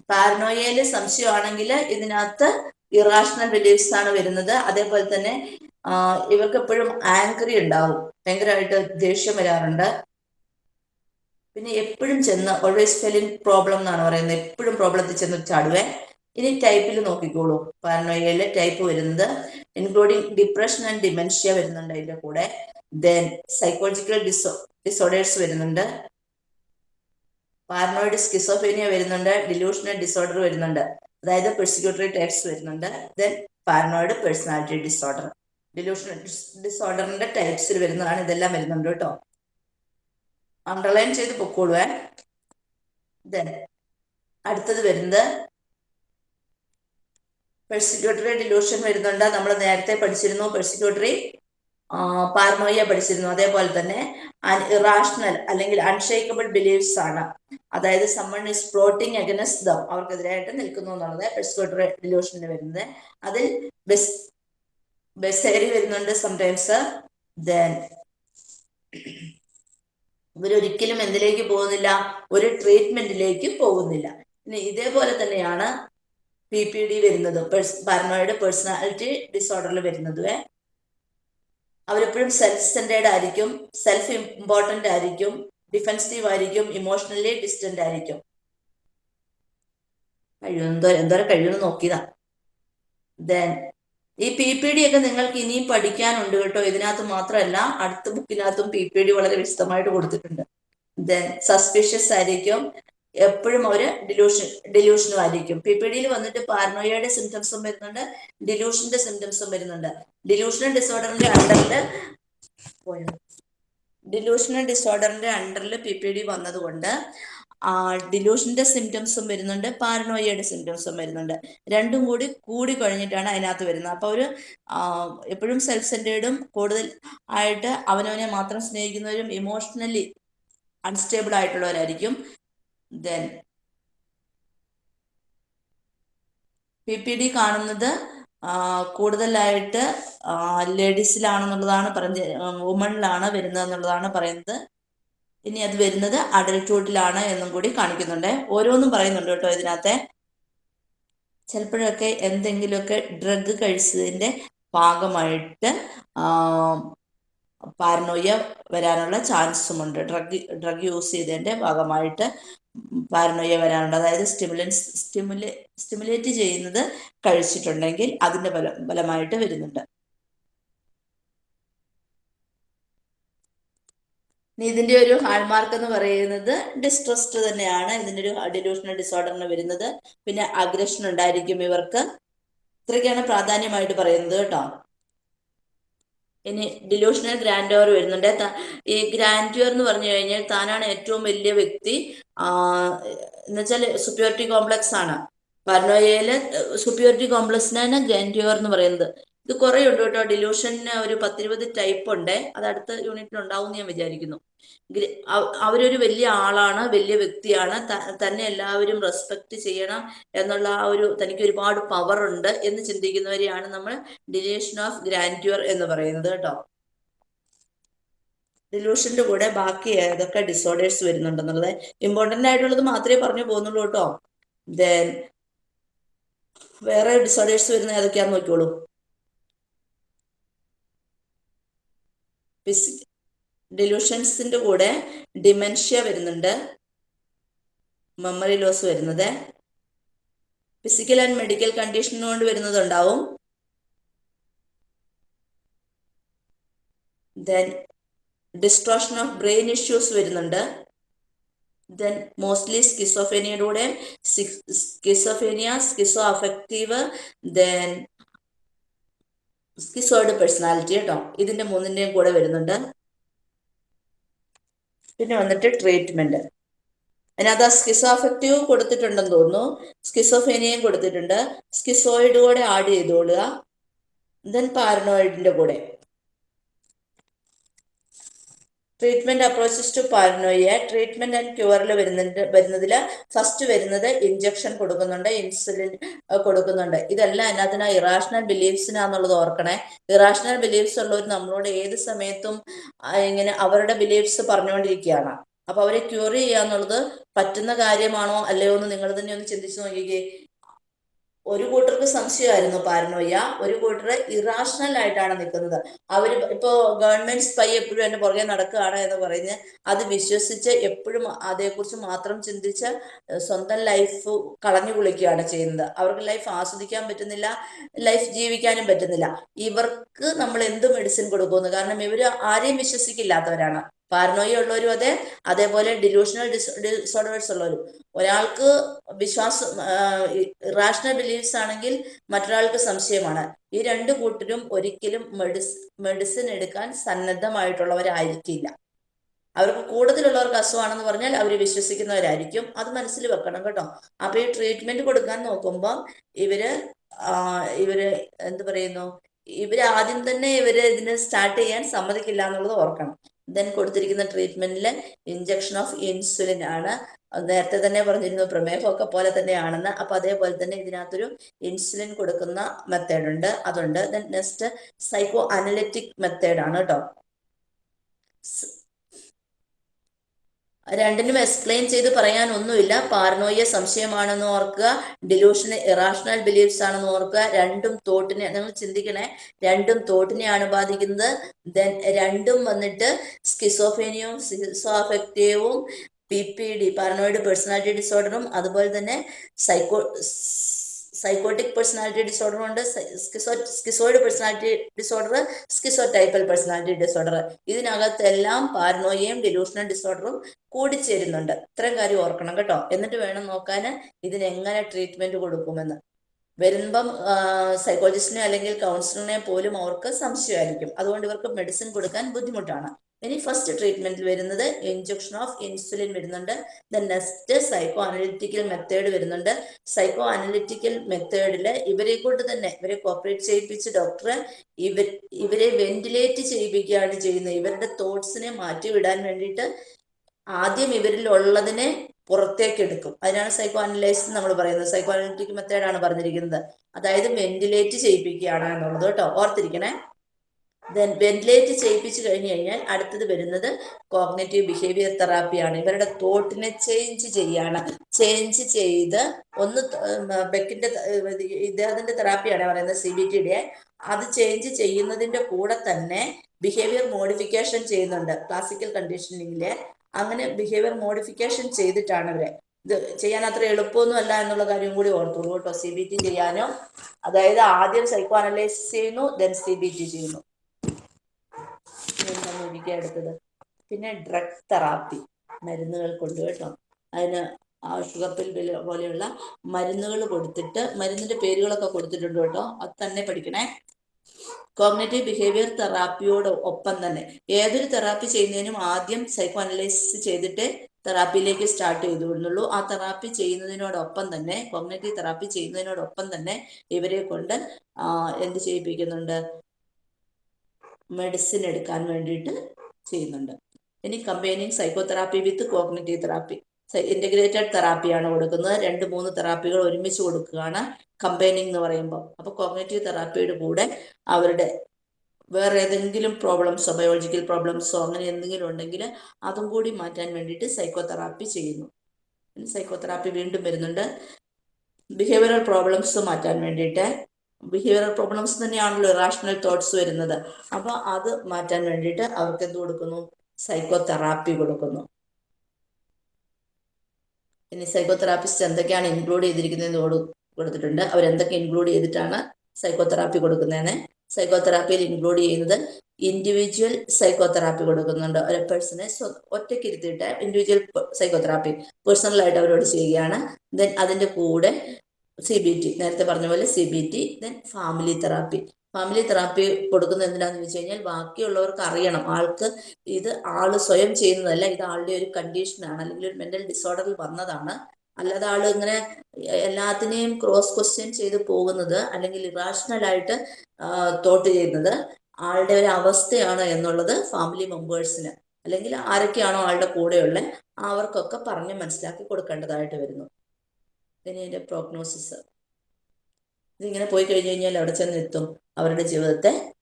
പാരനോയയിൽ സംശയമാണെങ്കിൽ ഇതിനകത്ത് ഇറാഷണൽ ബിലീഫ്സ് ആണ് വരുന്നത്. അതേപോലെ തന്നെ ഇവർക്ക് എപ്പോഴും ആങ്കറി ഉണ്ടാവും. ഭയങ്കരമായിട്ട് ദേഷ്യം വരാറുണ്ട്. പിന്നെ എപ്പോഴും ചെന്ന് ഓൾവേസ് ഫെലിംഗ് പ്രോബ്ലം എന്നാണ് പറയുന്നത്. എപ്പോഴും പ്രോബ്ലത്തിൽ ചെന്ന് ചാടുവേ. ഇനി ടൈപ്പിൽ നോക്കിക്കോളൂ. പാരനോയയിലെ ടൈപ്പ് വരുന്നത്. ഇൻക്ലൂഡിങ് ഡിപ്രഷൻ ആൻഡ് ഡിമെൻഷ്യ വരുന്നുണ്ട് അതിന്റെ കൂടെ. ദെൻ സൈക്കോളജിക്കൽ ഡിസോ ഡിസോർഡേഴ്സ് വരുന്നുണ്ട്. പാരനോയിഡ് സ്കിസോഫേനിയ വരുന്നുണ്ട്. ഡിലൂഷണൽ ഡിസോർഡർ വരുന്നുണ്ട്. അതായത് പെർസിക്യൂട്ടറി ടൈപ്സ് വരുന്നുണ്ട്. Then paranoid personality disorder delusion ഡിസോർഡറിന്റെ ടൈപ്സിൽ വരുന്നതാണ് ഇതെല്ലാം വരുന്നുണ്ട് കേട്ടോ. അണ്ടർലൈൻ ചെയ്ത് പൊക്കോളുവേ ദെൻ അടുത്തത് വരുന്നത് പെർസിക്യൂട്ടറി ഡിലൂഷൻ വരുന്നുണ്ട്. നമ്മൾ നേരത്തെ പഠിച്ചിരുന്നു പെർസിക്യൂട്ടറി പാർനോയ പഠിച്ചിരുന്നു. അതേപോലെ തന്നെ ഇറാഷണൽ അല്ലെങ്കിൽ അൺഷേക്കബിൾ ബിലീഫ്സ് ആണ്. അതായത് someone is plotting against them അവർക്കെതിരായിട്ട് നിൽക്കുന്നു എന്നുള്ളത് പെർസിക്യൂട്ടറി ഡിലൂഷനിൽ വരുന്നത്. അതിൽ ബെസ് ബെസേരി വരുന്നുണ്ട് സംടൈംസ് ദെൻ ഇവരൊരിക്കലും എന്തിലേക്ക് പോകുന്നില്ല? ഒരു ട്രീറ്റ്മെന്റിലേക്ക് പോകുന്നില്ല. ഇനി ഇതേപോലെ തന്നെയാണ് പി പി ഡി വരുന്നത്. പാരനോയിഡ് പേഴ്സണാലിറ്റി ഡിസോർഡറിൽ വരുന്നത് അവരെപ്പോഴും സെൽഫ് സെന്റേഡ് ആയിരിക്കും സെൽഫ് ഇമ്പോർട്ടന്റ് ആയിരിക്കും ഡിഫെൻസീവ് ആയിരിക്കും ഇമോഷണലി ഡിസ്റ്റന്റ് ആയിരിക്കും. കഴിയും എന്തോ എന്തോരം കഴിയുമെന്ന് നോക്കിയതാ. ദെൻ ഈ പി പി ഡി ഒക്കെ നിങ്ങൾക്ക് ഇനിയും പഠിക്കാനുണ്ട് കേട്ടോ. ഇതിനകത്ത് മാത്രമല്ല അടുത്ത ബുക്കിനകത്തും പി പി ഡി വളരെ വിശദമായിട്ട് കൊടുത്തിട്ടുണ്ട്. ദെൻ സസ്പിഷ്യസ് ആയിരിക്കും എപ്പോഴും അവർ ഡിലൂഷൻ ഡിലൂഷനും ആയിരിക്കും. പി പി ഡിയിൽ വന്നിട്ട് പാർനോയയുടെ സിംറ്റംസും വരുന്നുണ്ട് ഡിലൂഷന്റെ സിംറ്റംസും വരുന്നുണ്ട്. ഡിലൂഷണൽ ഡിസോർഡറിന്റെ അണ്ടറിൽ ഡിലൂഷണൽ ഡിസോർഡറിന്റെ അണ്ടറിൽ പി പി ഡി വന്നതുകൊണ്ട് ഡിലൂഷന്റെ സിംറ്റംസും വരുന്നുണ്ട് പാരനോയയുടെ സിംറ്റംസും വരുന്നുണ്ട്. രണ്ടും കൂടി കൂടി കഴിഞ്ഞിട്ടാണ് അതിനകത്ത് വരുന്നത്. അപ്പൊ ഒരു എപ്പോഴും സെൽഫ് സെന്റേർഡും കൂടുതൽ ആയിട്ട് അവനവനെ മാത്രം സ്നേഹിക്കുന്നവരും ഇമോഷണലി അൺസ്റ്റേബിൾ ആയിട്ടുള്ളവരായിരിക്കും. ദെൻ പി പി ഡി കാണുന്നത് കൂടുതലായിട്ട് ലേഡീസിലാണെന്നുള്ളതാണ് പറഞ്ഞ് വുമണിലാണ് വരുന്നത് എന്നുള്ളതാണ് പറയുന്നത്. ഇനി അത് വരുന്നത് അഡൽട്ട്ഹുഡിലാണ് എന്നും കൂടി കാണിക്കുന്നുണ്ട്. ഓരോന്നും പറയുന്നുണ്ട് കേട്ടോ ഇതിനകത്തെ. ചിലപ്പോഴൊക്കെ എന്തെങ്കിലുമൊക്കെ ഡ്രഗ് കഴിച്ചതിന്റെ ഭാഗമായിട്ട് പാരനോയ വരാനുള്ള ചാൻസും ഉണ്ട് ഡ്രഗ് ഡ്രഗ് യൂസ് ചെയ്തതിന്റെ ഭാഗമായിട്ട്. പാരനോയ വരാറുണ്ട്. അതായത് സ്റ്റിമുലൻസ് സ്റ്റിമുലേ സ്റ്റിമുലേറ്റ് ചെയ്യുന്നത് കഴിച്ചിട്ടുണ്ടെങ്കിൽ അതിന്റെ ഫലം ഫലമായിട്ട് വരുന്നുണ്ട്. ഇതിന്റെ ഒരു ഹാൾമാർക്ക് എന്ന് പറയുന്നത് ഡിസ്ട്രസ്റ്റ് തന്നെയാണ്. ഇതിന്റെ ഒരു ഡിലൂഷണൽ ഡിസോർഡറിന് വരുന്നത്. പിന്നെ അഗ്രഷൻ ഉണ്ടായിരിക്കും ഇവർക്ക്. ഇത്രയൊക്കെയാണ് പ്രാധാന്യമായിട്ട് പറയുന്നത് കേട്ടോ. ഇനി ഡിലൂഷണൽ ഗ്രാൻഡോർ വരുന്നുണ്ട്. ഈ ഗ്രാൻഡ്യൂർ എന്ന് പറഞ്ഞു കഴിഞ്ഞാൽ താനാണ് ഏറ്റവും വലിയ വ്യക്തി എന്നുവെച്ചാൽ സുപ്യോറിറ്റി കോംപ്ലക്സ് ആണ്. പർണോയയിലെ സുപ്യോറിറ്റി കോംപ്ലക്സിനാണ് ഗ്രാൻഡ്യൂർ എന്ന് പറയുന്നത്. ഇത് കുറേ ഉണ്ട് കേട്ടോ. ഡിലൂഷന് ഒരു പത്തിരുപത് ടൈപ്പ് ഉണ്ട് അത് അടുത്ത യൂണിറ്റിൽ ഉണ്ടാവും ഞാൻ വിചാരിക്കുന്നു. അവരൊരു വലിയ ആളാണ് വലിയ വ്യക്തിയാണ്. തന്നെ എല്ലാവരും റെസ്പെക്ട് ചെയ്യണം എന്നുള്ള ആ ഒരു തനിക്ക് ഒരുപാട് പവർ ഉണ്ട് എന്ന് ചിന്തിക്കുന്നവരെയാണ് നമ്മൾ ഡിലൂഷൻ ഓഫ് ഗ്രാൻഡ്യൂർ എന്ന് പറയുന്നത് കേട്ടോ. ഡിലൂഷന്റെ കൂടെ ബാക്കി ഏതൊക്കെ ഡിസോർഡേഴ്സ് വരുന്നുണ്ടെന്നുള്ളത് ഇമ്പോർട്ടന്റ് ആയിട്ടുള്ളത് മാത്രമേ പറഞ്ഞു പോകുന്നുള്ളൂ കേട്ടോ. ദെൻ വേറെ ഡിസോർഡേഴ്സ് വരുന്ന ഏതൊക്കെയാന്ന് നോക്കിയോളൂ ഡിലൂഷൻസിന്റെ കൂടെ ഡിമെൻഷ്യ വരുന്നുണ്ട്. മെമ്മറി ലോസ് വരുന്നത്. ഫിസിക്കൽ ആൻഡ് മെഡിക്കൽ കണ്ടീഷൻ കൊണ്ട് വരുന്നതുണ്ടാവും. Then distortion of brain issues വരുന്നുണ്ട്. Then mostly സ്കിസോഫേനിയയുടെ schizophrenia schizo affective then schizoid personality കേട്ടോ ഇതിന്റെ മൂന്നിന്റെയും കൂടെ വരുന്നുണ്ട്. പിന്നെ വന്നിട്ട് ട്രീറ്റ്മെന്റ് അതിനകത്ത് ആ സ്കിസോ അഫക്റ്റീവ് കൊടുത്തിട്ടുണ്ടെന്ന് തോന്നുന്നു. സ്കിസോഫേനിയയും കൊടുത്തിട്ടുണ്ട്. സ്കിസോയിഡ് കൂടെ ആഡ് ചെയ്തോളുക. ദെൻ പാരനോയിഡിന്റെ കൂടെ. Treatment approaches to paranoia treatment and ക്യൂറിൽ വരുന്നുണ്ട് വരുന്നതിൽ ഫസ്റ്റ് വരുന്നത് ഇഞ്ചക്ഷൻ കൊടുക്കുന്നുണ്ട് ഇൻസുലിൻ കൊടുക്കുന്നുണ്ട്. ഇതെല്ലാം അതിനകത്തിന് ഇറാഷണൽ ബിലീഫ്സിനാന്നുള്ളത് ഓർക്കണേ. ഇറാഷണൽ ബിലീഫ്സ് ഉള്ളവർ നമ്മളോട് ഏത് സമയത്തും ഇങ്ങനെ അവരുടെ ബിലീഫ്സ് പറഞ്ഞുകൊണ്ടിരിക്കുകയാണ്. അപ്പൊ അവരെ ക്യൂർ ചെയ്യാന്നുള്ളത് പറ്റുന്ന കാര്യമാണോ അല്ലയോ എന്ന് നിങ്ങൾ തന്നെ ഒന്ന് ചിന്തിച്ചു നോക്കിക്കേ. ഒരു കൂട്ടർക്ക് സംശയമായിരുന്നു പാരനോയ ഒരു കൂട്ടർ ഇറാഷണൽ ആയിട്ടാണ് നിൽക്കുന്നത്. അവർ ഇപ്പോ ഗവൺമെന്റ് സ്പൈ എപ്പോഴും എന്റെ പുറകെ നടക്കുകയാണ് എന്ന് പറഞ്ഞ് അത് വിശ്വസിച്ച് എപ്പോഴും അതേക്കുറിച്ച് മാത്രം ചിന്തിച്ച് സ്വന്തം ലൈഫ് കളഞ്ഞു കുളിക്കുകയാണ് ചെയ്യുന്നത്. അവർക്ക് ലൈഫ് ആസ്വദിക്കാൻ പറ്റുന്നില്ല ലൈഫ് ജീവിക്കാനും പറ്റുന്നില്ല. ഇവർക്ക് നമ്മൾ എന്ത് മെഡിസിൻ കൊടുക്കുന്നു? കാരണം ഇവർ ആരെയും വിശ്വസിക്കില്ലാത്തവരാണ്. പാരനോയ ഉള്ളവരും അതെ അതേപോലെ ഡിലൂഷണൽ ഡിസോർഡേഴ്സ് ഉള്ളവരും. ഒരാൾക്ക് വിശ്വാസം റാഷണൽ ബിലീഫ്സ് ആണെങ്കിൽ മറ്റൊരാൾക്ക് സംശയമാണ്. ഈ രണ്ട് കൂട്ടരും ഒരിക്കലും മെഡിസ് മെഡിസിൻ എടുക്കാൻ സന്നദ്ധമായിട്ടുള്ളവരായിരിക്കില്ല. അവർക്ക് കൂടുതലുള്ളവർക്ക് അസുഖമാണെന്ന് പറഞ്ഞാൽ അവർ വിശ്വസിക്കുന്നവരായിരിക്കും. അത് മനസ്സിൽ വെക്കണം കേട്ടോ. അപ്പൊ ഈ ട്രീറ്റ്മെന്റ് കൊടുക്കാൻ നോക്കുമ്പോൾ ഇവർ ഇവർ എന്ത് പറയുന്നു? ഇവർ ആദ്യം തന്നെ ഇവർ ഇതിന് സ്റ്റാർട്ട് ചെയ്യാൻ സമ്മതിക്കില്ല എന്നുള്ളത് ഓർക്കണം. ദെൻ കൊടുത്തിരിക്കുന്ന ട്രീറ്റ്മെന്റിൽ ഇഞ്ചക്ഷൻ ഓഫ് ഇൻസുലിൻ ആണ്. നേരത്തെ തന്നെ പറഞ്ഞിരുന്നു പ്രമേഹമൊക്കെ പോലെ തന്നെയാണെന്ന്. അപ്പൊ അതേപോലെ തന്നെ ഇതിനകത്തൊരു ഇൻസുലിൻ കൊടുക്കുന്ന മെത്തേഡ് ഉണ്ട്. അതുണ്ട്. Then next psycho analytic method ആണ് കേട്ടോ രണ്ടിനും എക്സ്പ്ലെയിൻ ചെയ്ത് പറയാൻ ഒന്നുമില്ല പാർനോയ സംശയമാണെന്ന് ഓർക്കുക. ഡിലൂഷൻ ഇറാഷണൽ ബിലീഫ്സ് ആണെന്ന് ഓർക്കുക. രണ്ടും തോട്ടിനെ നിങ്ങൾ ചിന്തിക്കണേ. രണ്ടും തോട്ടിനെയാണ് ബാധിക്കുന്നത്. ദെൻ രണ്ടും വന്നിട്ട് സ്കിസോഫേനിയവും സ്കിസോഫക്റ്റീവും P P D paranoid personality ഡിസോർഡറും അതുപോലെ തന്നെ സൈക്കോ സൈക്കോട്ടിക് പേഴ്സണാലിറ്റി ഡിസോർഡർ ഉണ്ട് schizoid personality disorder schizotypal personality disorder ഇതിനകത്തെല്ലാം പാരനോയയും ഡിലൂഷണൽ ഡിസോർഡറും കൂടിച്ചേരുന്നുണ്ട്. ഇത്രയും കാര്യം ഓർക്കണം കേട്ടോ. എന്നിട്ട് വേണം നോക്കാൻ ഇതിനെങ്ങനെ ട്രീറ്റ്മെന്റ് കൊടുക്കുമെന്ന്. വരുമ്പം സൈക്കോളജിസ്റ്റിനെ അല്ലെങ്കിൽ കൗൺസിലറിനെ പോലും അവർക്ക് സംശയമായിരിക്കും. അതുകൊണ്ട് ഇവർക്ക് മെഡിസിൻ കൊടുക്കാൻ ബുദ്ധിമുട്ടാണ്. ഇനി ഫസ്റ്റ് ട്രീറ്റ്മെന്റിൽ വരുന്നത് ഇഞ്ചക്ഷൻ ഓഫ് ഇൻസുലിൻ വരുന്നുണ്ട്. The next psycho analytical method വരുന്നുണ്ട്. സൈക്കോ അനലിറ്റിക്കൽ മെത്തേഡിൽ ഇവരെ കൊണ്ട് തന്നെ ഇവരെ കോപ്പറേറ്റ് ചെയ്യിപ്പിച്ച് ഡോക്ടർ ഇവർ ഇവരെ വെന്റിലേറ്റ് ചെയ്യിപ്പിക്കുകയാണ് ചെയ്യുന്നത്. ഇവരുടെ തോട്ട്സിനെ മാറ്റിവിടാൻ വേണ്ടിയിട്ട് ആദ്യം ഇവരിൽ ഉള്ളതിനെ പുറത്തേക്ക് എടുക്കും. അതിനാണ് സൈക്കോ അനലൈസ് നമ്മൾ പറയുന്നത്. സൈക്കോ അനലിറ്റിക് മെത്തേഡാണ് പറഞ്ഞിരിക്കുന്നത്. അതായത് വെന്റിലേറ്റ് ചെയ്യിപ്പിക്കുകയാണ് എന്നുള്ളത്. കേട്ടോ? ഓർത്തിരിക്കണേ. ദെൻ വെന്റിലേറ്റ് ചെയ്യിപ്പിച്ചു കഴിഞ്ഞു കഴിഞ്ഞാൽ അടുത്തത് വരുന്നത് കോഗ്നേറ്റീവ് ബിഹേവിയർ തെറാപ്പിയാണ് ഇവരുടെ തോട്ടിനെ ചേഞ്ച് ചെയ്യാണ്. ചേഞ്ച് ചെയ്ത് ഒന്ന് ബെക്കിന്റെ ഇദ്ദേഹത്തിന്റെ തെറാപ്പിയാണ് പറയുന്നത് സി ബി ടിയുടെ അത് ചേഞ്ച് ചെയ്യുന്നതിന്റെ കൂടെ തന്നെ ബിഹേവിയർ മോഡിഫിക്കേഷൻ ചെയ്യുന്നുണ്ട്. ക്ലാസിക്കൽ കണ്ടീഷനിങ്ങിൽ അങ്ങനെ ബിഹേവിയർ മോഡിഫിക്കേഷൻ ചെയ്തിട്ടാണ് അവരെ. ഇത് ചെയ്യാൻ അത്ര എളുപ്പമൊന്നും അല്ല എന്നുള്ള കാര്യം കൂടി ഓർത്തോളൂ കേട്ടോ. സി ബി ടി ചെയ്യാനോ അതായത് ആദ്യം സൈക്കോ അനലൈസ് ചെയ്യുന്നു ദെൻ സി ബി ടി ചെയ്യുന്നു. എന്താണ് എടുത്തത് പിന്നെ ഡ്രഗ് തെറാപ്പി മരുന്നുകൾ കൊണ്ടു കേട്ടോ അതിന് ഷുഗർ പിൽ പോലെയുള്ള മരുന്നുകൾ കൊടുത്തിട്ട് മരുന്നിന്റെ പേരുകളൊക്കെ കൊടുത്തിട്ടുണ്ട് കേട്ടോ. അത് തന്നെ പഠിക്കണേ. കോഗ്നേറ്റീവ് ബിഹേവിയർ തെറാപ്പിയോട് ഒപ്പം തന്നെ. ഏതൊരു തെറാപ്പി ചെയ്യുന്നതിനും ആദ്യം സൈക്കോ അനലൈസിസ് ചെയ്തിട്ട് തെറാപ്പിയിലേക്ക് സ്റ്റാർട്ട് ചെയ്തു വിടുന്നുള്ളൂ ആ തെറാപ്പി ചെയ്യുന്നതിനോടൊപ്പം തന്നെ കോഗ്നേറ്റീവ് തെറാപ്പി ചെയ്യുന്നതിനോടൊപ്പം തന്നെ ഇവരെ കൊണ്ട് എന്ത് ചെയ്യിപ്പിക്കുന്നുണ്ട്? മെഡിസിൻ എടുക്കാൻ വേണ്ടിയിട്ട് ചെയ്യുന്നുണ്ട്. ഇനി combining psychotherapy with cognitive therapy integrated തെറാപ്പിയാണ് കൊടുക്കുന്നത്. രണ്ട് മൂന്ന് തെറാപ്പികൾ ഒരുമിച്ച് കൊടുക്കുകയാണ് കമ്പൈനിങ് എന്ന് പറയുമ്പോൾ. അപ്പോൾ കോഗ്നേറ്റീവ് തെറാപ്പിയുടെ കൂടെ അവരുടെ വേറെ ഏതെങ്കിലും പ്രോബ്ലംസോ ബയോളജിക്കൽ പ്രോബ്ലംസോ അങ്ങനെ എന്തെങ്കിലും ഉണ്ടെങ്കിൽ അതും കൂടി മാറ്റാൻ വേണ്ടിയിട്ട് സൈക്കോതെറാപ്പി ചെയ്യുന്നു. സൈക്കോതെറാപ്പി വീണ്ടും വരുന്നുണ്ട്. ബിഹേവിയറൽ പ്രോബ്ലംസ് മാറ്റാൻ വേണ്ടിയിട്ട് ബിഹേവിയറൽ പ്രോബ്ലംസ് തന്നെയാണല്ലോ റാഷണൽ തോട്ട്സ് വരുന്നത്. അപ്പൊ അത് മാറ്റാൻ വേണ്ടിയിട്ട് അവർക്ക് എന്ത് കൊടുക്കുന്നു? സൈക്കോതെറാപ്പി കൊടുക്കുന്നു. ഇനി സൈക്കോതെറാപ്പിസ്റ്റ് എന്തൊക്കെയാണ് ഇൻക്ലൂഡ് ചെയ്തിരിക്കുന്നതെന്ന് കൊടുത്തിട്ടുണ്ട്. അവർ എന്തൊക്കെ ഇൻക്ലൂഡ് ചെയ്തിട്ടാണ് സൈക്കോതെറാപ്പി കൊടുക്കുന്നതെന്ന്? സൈക്കോതെറാപ്പിയിൽ ഇൻക്ലൂഡ് ചെയ്യുന്നത് ഇൻഡിവിജ്വൽ സൈക്കോതെറാപ്പി കൊടുക്കുന്നുണ്ട്. ഒരു പേഴ്സണെ ഒറ്റയ്ക്ക് ഇരുത്തിയിട്ട് ഇൻഡിവിജ്വൽ സൈക്കോതെറാപ്പി പേഴ്സണലായിട്ട് അവരോട് ചെയ്യുകയാണ്. ദെൻ അതിന്റെ കൂടെ സി ബി ടി നേരത്തെ പറഞ്ഞ പോലെ C B T then family therapy family therapy കൊടുക്കുന്നത് എന്തിനാന്ന് വെച്ച് കഴിഞ്ഞാൽ ബാക്കിയുള്ളവർക്ക് അറിയണം. ആൾക്ക് ഇത് ആൾ സ്വയം ചെയ്യുന്നതല്ല ഇത് ആളുടെ ഒരു കണ്ടീഷനാണ് അല്ലെങ്കിൽ ഒരു മെന്റൽ ഡിസോർഡറിൽ വന്നതാണ്. അല്ലാതെ ആൾ ഇങ്ങനെ എല്ലാത്തിനെയും ക്രോസ് ക്വസ്റ്റ്യൻ ചെയ്ത് പോകുന്നത് അല്ലെങ്കിൽ ഇറാഷണൽ ആയിട്ട് തോട്ട് ചെയ്യുന്നത് ആളുടെ ഒരു അവസ്ഥയാണ് എന്നുള്ളത് ഫാമിലി മെമ്പേഴ്സിന് അല്ലെങ്കിൽ ആരൊക്കെയാണോ ആളുടെ കൂടെയുള്ള അവർക്കൊക്കെ പറഞ്ഞ് മനസ്സിലാക്കി കൊടുക്കേണ്ടതായിട്ട് വരുന്നു. ഇനി ഇതിന്റെ പ്രോഗ്നോസിസ് ഇതിങ്ങനെ പോയി കഴിഞ്ഞു കഴിഞ്ഞാൽ അവിടെ ചെന്ന് എത്തും. അവരുടെ ജീവിതത്തെ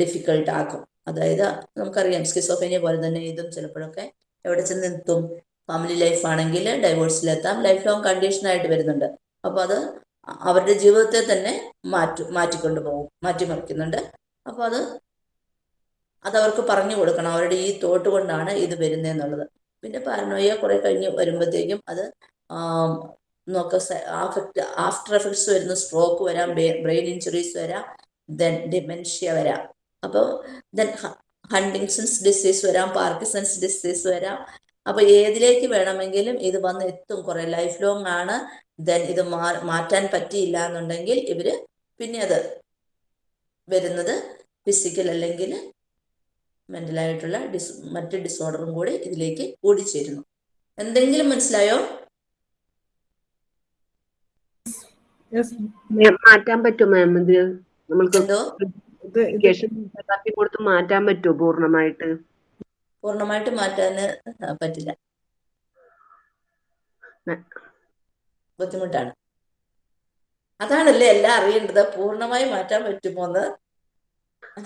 ഡിഫിക്കൾട്ട് ആക്കും. അതായത് നമുക്കറിയാം സ്കിസോഫേനിയ പോലെ തന്നെ ഇതും ചിലപ്പോഴൊക്കെ എവിടെ ചെന്ന് എത്തും. ഫാമിലി ലൈഫ് ആണെങ്കിൽ ഡൈവോഴ്സിലെത്താം ലൈഫ് ലോങ് കണ്ടീഷനായിട്ട് വരുന്നുണ്ട്. അപ്പോൾ അത് അവരുടെ ജീവിതത്തെ തന്നെ മാറ്റി മാറ്റിക്കൊണ്ടു പോകും മാറ്റിമറിക്കുന്നുണ്ട്. അപ്പോൾ അത് അതവർക്ക് പറഞ്ഞു കൊടുക്കണം. അവരുടെ ഈ തോട്ട് കൊണ്ടാണ് ഇത് വരുന്നതെന്നുള്ളത്. പിന്നെ പാരനോയ കുറെ കഴിഞ്ഞ് വരുമ്പോഴത്തേക്കും അത് നോക്ക ആഫക്ട് ആഫ്റ്റർ എഫക്ട്സ് വരുന്ന സ്ട്രോക്ക് വരാം ബ്രെയിൻ ഇഞ്ചുറീസ് വരാം ദെൻ ഡിമെൻഷ്യ വരാം. അപ്പോൾ ദെൻ ഹണ്ടിങ്സൺസ് ഡിസീസ് വരാം പാർക്കിസൺസ് ഡിസീസ് വരാം. അപ്പൊ ഏതിലേക്ക് വേണമെങ്കിലും ഇത് വന്ന് എത്തും കുറെ ലൈഫ് ലോങ് ആണ് ദെൻ ഇത് മാറ്റാൻ പറ്റിയില്ല എന്നുണ്ടെങ്കിൽ ഇവർ പിന്നെ അത് വരുന്നത് ഫിസിക്കൽ അല്ലെങ്കിൽ മെന്റലായിട്ടുള്ള ഡിസ് മറ്റ് ഡിസോർഡറും കൂടി ഇതിലേക്ക് കൂടിച്ചേരുന്നു. എന്തെങ്കിലും മനസ്സിലായോ? മാറ്റാൻ പറ്റുമോ മാം ഇത്? നമ്മൾക്ക് തെറാപ്പി കൊടുത്ത് മാറ്റാൻ പറ്റുമോ പൂർണമായിട്ട്? പൂർണമായിട്ട് മാറ്റാന് പറ്റില്ല. ബുദ്ധിമുട്ടാണ്. അതാണല്ലേ എല്ലാം അറിയേണ്ടത്. പൂർണമായി മാറ്റാൻ പറ്റുമോന്ന്?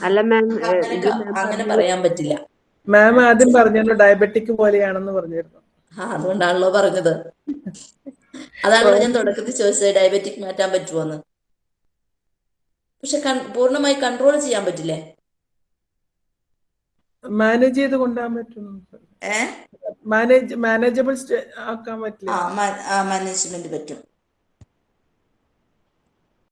അല്ല മാം അങ്ങനെ മാം അങ്ങനെ പറയാൻ പറ്റില്ല. മാം ആദ്യം പറഞ്ഞല്ലോ ഡയബറ്റിക് പോലെയാണെന്ന് പറഞ്ഞിരുന്നു. ആ അതുകൊണ്ടാണല്ലോ പറഞ്ഞത്. അതാണല്ലോ ഞാൻ തുടക്കത്തിൽ ചോദിച്ചത് ഡയബറ്റിക് മാറ്റാൻ പറ്റുമോന്ന് പക്ഷെ പൂർണമായി കൺട്രോൾ ചെയ്യാൻ പറ്റില്ലേ? മാനേജ് ചെയ്ത് കൊണ്ടുപോകാൻ പറ്റും. മാനേജ് മാനേജബിൾ ആക്കാൻ പറ്റില്ല. ആ മാനേജ്മെന്റ് പറ്റും.